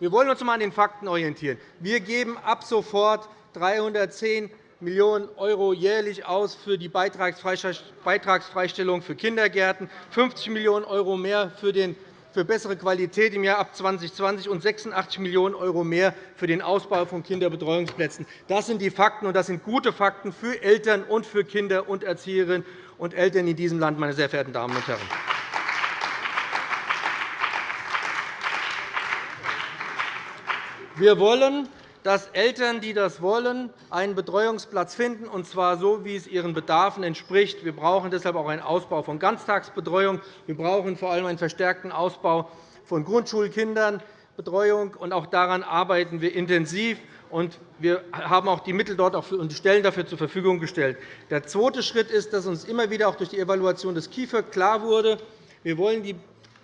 Wir wollen uns einmal an den Fakten orientieren. Wir geben ab sofort 310 Millionen € jährlich aus für die Beitragsfreistellung für Kindergärten, 50 Millionen € mehr für bessere Qualität im Jahr ab 2020 und 86 Millionen € mehr für den Ausbau von Kinderbetreuungsplätzen. Das sind die Fakten, und das sind gute Fakten für Eltern und für Kinder und Erzieherinnen und Eltern in diesem Land, meine sehr verehrten Damen und Herren. Wir wollen dass Eltern, die das wollen, einen Betreuungsplatz finden, und zwar so, wie es ihren Bedarfen entspricht. Wir brauchen deshalb auch einen Ausbau von Ganztagsbetreuung. Wir brauchen vor allem einen verstärkten Ausbau von Grundschulkindernbetreuung. Auch daran arbeiten wir intensiv. wir haben auch die Mittel dort und die Stellen dafür zur Verfügung gestellt. Der zweite Schritt ist, dass uns immer wieder auch durch die Evaluation des KIföG klar wurde, wir wollen die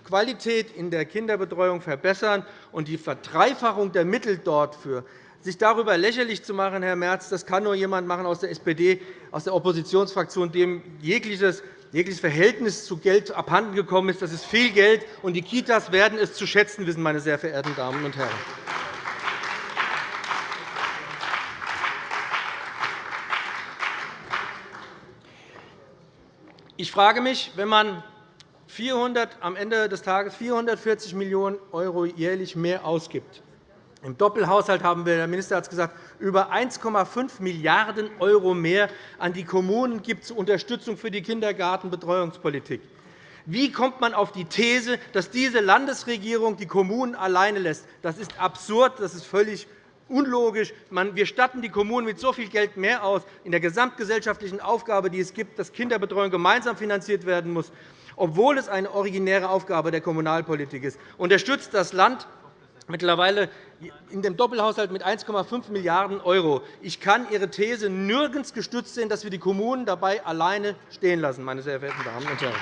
Qualität in der Kinderbetreuung verbessern. und Die Verdreifachung der Mittel dort für sich darüber lächerlich zu machen, Herr Merz, das kann nur jemand machen aus der SPD, aus der Oppositionsfraktion, dem jegliches jegliches Verhältnis zu Geld abhanden gekommen ist. Das ist viel Geld, und die Kitas werden es zu schätzen wissen, meine sehr verehrten Damen und Herren. Ich frage mich, wenn man 400, am Ende des Tages 440 Millionen € jährlich mehr ausgibt, im Doppelhaushalt haben wir, der Minister hat es gesagt, über 1,5 Milliarden € mehr an die Kommunen gibt zur Unterstützung für die Kindergartenbetreuungspolitik. Wie kommt man auf die These, dass diese Landesregierung die Kommunen alleine lässt? Das ist absurd, das ist völlig unlogisch. Wir statten die Kommunen mit so viel Geld mehr aus in der gesamtgesellschaftlichen Aufgabe, die es gibt, dass Kinderbetreuung gemeinsam finanziert werden muss, obwohl es eine originäre Aufgabe der Kommunalpolitik ist. Unterstützt das Land mittlerweile in dem Doppelhaushalt mit 1,5 Milliarden €. Ich kann Ihre These nirgends gestützt sehen, dass wir die Kommunen dabei alleine stehen lassen, meine sehr verehrten Damen und Herren.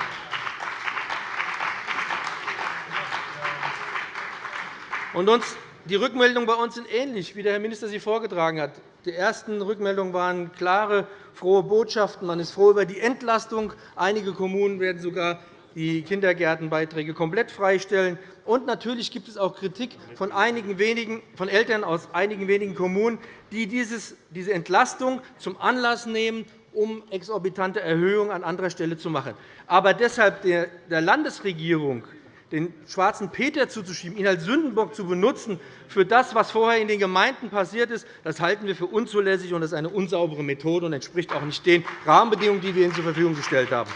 Und uns die Rückmeldungen bei uns sind ähnlich, wie der Herr Minister sie vorgetragen hat. Die ersten Rückmeldungen waren klare, frohe Botschaften. Man ist froh über die Entlastung. Einige Kommunen werden sogar die Kindergärtenbeiträge komplett freistellen. Und natürlich gibt es auch Kritik von, einigen wenigen, von Eltern aus einigen wenigen Kommunen, die dieses, diese Entlastung zum Anlass nehmen, um exorbitante Erhöhungen an anderer Stelle zu machen. Aber deshalb der Landesregierung den schwarzen Peter zuzuschieben, ihn als Sündenbock zu benutzen für das, was vorher in den Gemeinden passiert ist, das halten wir für unzulässig und das ist eine unsaubere Methode und entspricht auch nicht den Rahmenbedingungen, die wir Ihnen zur Verfügung gestellt haben.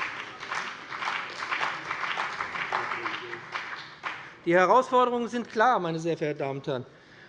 Die Herausforderungen sind klar, meine sehr verehrten Damen und Herren.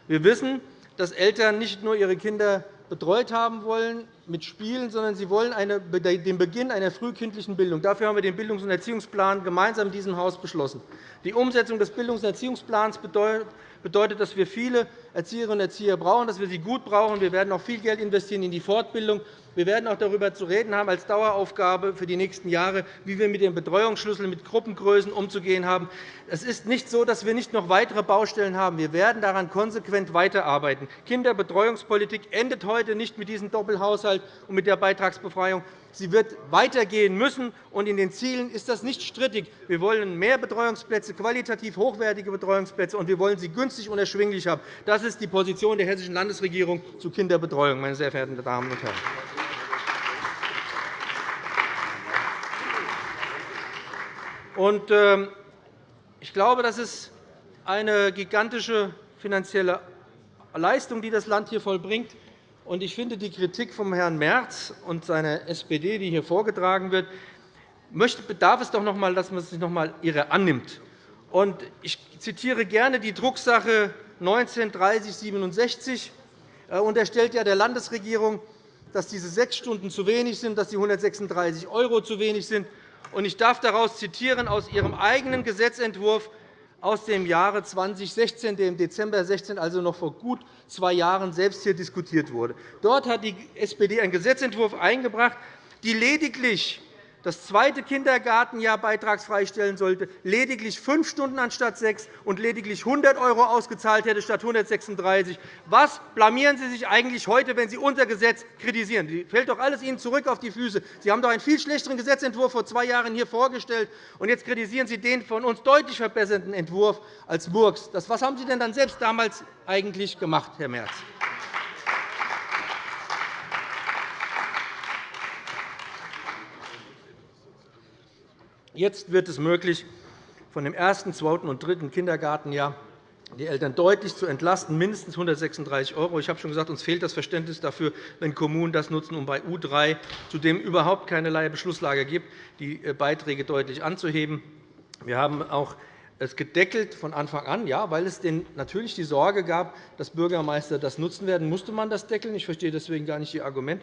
Wir wissen, dass Eltern nicht nur ihre Kinder betreut haben wollen mit Spielen, sondern sie wollen den Beginn einer frühkindlichen Bildung. Dafür haben wir den Bildungs- und Erziehungsplan gemeinsam in diesem Haus beschlossen. Die Umsetzung des Bildungs- und Erziehungsplans bedeutet, dass wir viele Erzieherinnen und Erzieher brauchen, dass wir sie gut brauchen. Wir werden auch viel Geld investieren in die Fortbildung. Wir werden auch darüber zu reden haben als Daueraufgabe für die nächsten Jahre, wie wir mit dem Betreuungsschlüssel, mit Gruppengrößen umzugehen haben. Es ist nicht so, dass wir nicht noch weitere Baustellen haben. Wir werden daran konsequent weiterarbeiten. Kinderbetreuungspolitik endet heute nicht mit diesem Doppelhaushalt und mit der Beitragsbefreiung. Sie wird weitergehen müssen, und in den Zielen ist das nicht strittig. Wir wollen mehr Betreuungsplätze, qualitativ hochwertige Betreuungsplätze, und wir wollen sie günstig und erschwinglich haben. Das ist die Position der Hessischen Landesregierung zu Kinderbetreuung, meine sehr verehrten Damen und Herren. Ähm, ich glaube, das ist eine gigantische finanzielle Leistung, die das Land hier vollbringt. Und ich finde die Kritik von Herrn Merz und seiner SPD, die hier vorgetragen wird, bedarf es doch noch einmal, dass man sich noch einmal ihrer annimmt. Und ich zitiere gerne die Drucksache 19-3067 äh, unterstellt ja der Landesregierung, dass diese sechs Stunden zu wenig sind, dass die 136 € zu wenig sind. Ich darf daraus zitieren aus Ihrem eigenen Gesetzentwurf aus dem Jahre 2016, der im Dezember 2016, also noch vor gut zwei Jahren, selbst hier diskutiert wurde. Dort hat die SPD einen Gesetzentwurf eingebracht, die lediglich das zweite Kindergartenjahr beitragsfrei stellen sollte, lediglich fünf Stunden anstatt sechs und lediglich 100 € ausgezahlt hätte statt 136 Was blamieren Sie sich eigentlich heute, wenn Sie unser Gesetz kritisieren? Das fällt doch alles Ihnen zurück auf die Füße. Sie haben doch einen viel schlechteren Gesetzentwurf vor zwei Jahren hier vorgestellt, und jetzt kritisieren Sie den von uns deutlich verbesserten Entwurf als Murks. Was haben Sie denn dann selbst damals eigentlich gemacht, Herr Merz? Jetzt wird es möglich, von dem ersten, zweiten und dritten Kindergartenjahr die Eltern deutlich zu entlasten, mindestens 136 €. Ich habe schon gesagt, uns fehlt das Verständnis dafür, wenn Kommunen das nutzen, um bei U3, zu dem überhaupt keinerlei Beschlusslage gibt, die äh, Beiträge deutlich anzuheben. Wir haben auch es gedeckelt von Anfang an, ja, weil es denn natürlich die Sorge gab, dass Bürgermeister das nutzen werden, musste man das deckeln. Ich verstehe deswegen gar nicht Ihr Argument.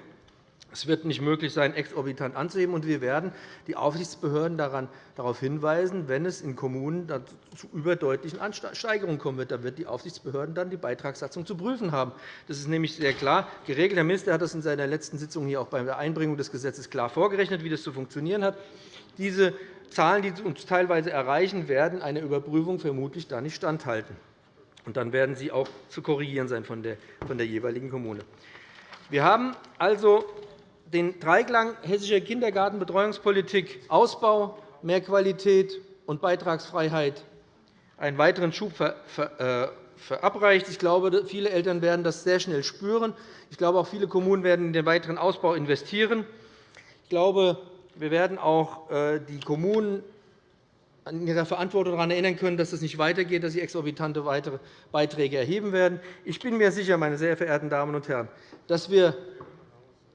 Es wird nicht möglich sein, exorbitant anzuheben. Und wir werden die Aufsichtsbehörden darauf hinweisen, wenn es in Kommunen zu überdeutlichen Ansteigerungen kommen wird. Da wird die Aufsichtsbehörden dann die Beitragssatzung zu prüfen haben. Das ist nämlich sehr klar geregelt. Der Minister hat das in seiner letzten Sitzung hier auch bei der Einbringung des Gesetzes klar vorgerechnet, wie das zu funktionieren hat. Diese Zahlen, die uns teilweise erreichen, werden einer Überprüfung vermutlich da nicht standhalten. Und dann werden sie auch zu korrigieren sein von der, von der jeweiligen Kommune. Wir haben also den Dreiklang hessischer Kindergartenbetreuungspolitik Ausbau, mehr Qualität und Beitragsfreiheit einen weiteren Schub äh, verabreicht. Ich glaube, viele Eltern werden das sehr schnell spüren. Ich glaube, auch viele Kommunen werden in den weiteren Ausbau investieren. Ich glaube, wir werden auch äh, die Kommunen an ihrer Verantwortung daran erinnern können, dass es nicht weitergeht, dass sie exorbitante weitere Beiträge erheben werden. Ich bin mir sicher, meine sehr verehrten Damen und Herren, dass wir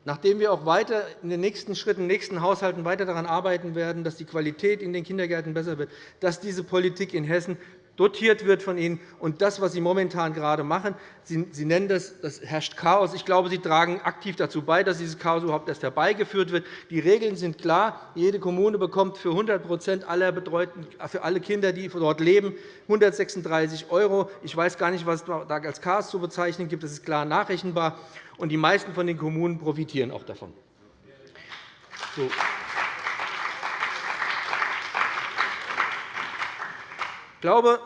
nachdem wir auch weiter in den nächsten Schritten, in den nächsten Haushalten weiter daran arbeiten werden, dass die Qualität in den Kindergärten besser wird, dass diese Politik in Hessen dotiert wird von Ihnen. Und das, was Sie momentan gerade machen, Sie, nennen das, das herrscht Chaos. Ich glaube, Sie tragen aktiv dazu bei, dass dieses Chaos überhaupt erst herbeigeführt wird. Die Regeln sind klar. Jede Kommune bekommt für 100% aller Betreuten, für alle Kinder, die dort leben, 136 €. Ich weiß gar nicht, was es da als Chaos zu bezeichnen gibt. Das ist klar nachrechenbar und die meisten von den Kommunen profitieren auch davon. So. Glaube,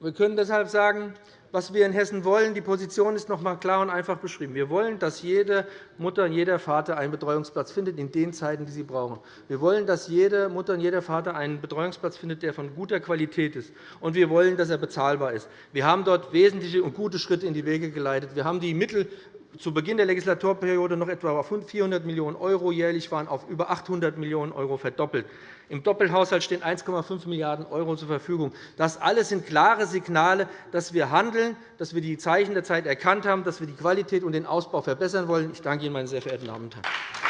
wir können deshalb sagen, was wir in Hessen wollen. Die Position ist noch einmal klar und einfach beschrieben. Wir wollen, dass jede Mutter und jeder Vater einen Betreuungsplatz findet in den Zeiten, die sie brauchen. Wir wollen, dass jede Mutter und jeder Vater einen Betreuungsplatz findet, der von guter Qualität ist. Und wir wollen, dass er bezahlbar ist. Wir haben dort wesentliche und gute Schritte in die Wege geleitet. Wir haben die Mittel zu Beginn der Legislaturperiode noch etwa auf 400 Millionen € jährlich waren, auf über 800 Millionen € verdoppelt. Im Doppelhaushalt stehen 1,5 Milliarden € zur Verfügung. Das alles sind klare Signale, dass wir handeln, dass wir die Zeichen der Zeit erkannt haben, dass wir die Qualität und den Ausbau verbessern wollen. Ich danke Ihnen, meine sehr verehrten Damen und Herren.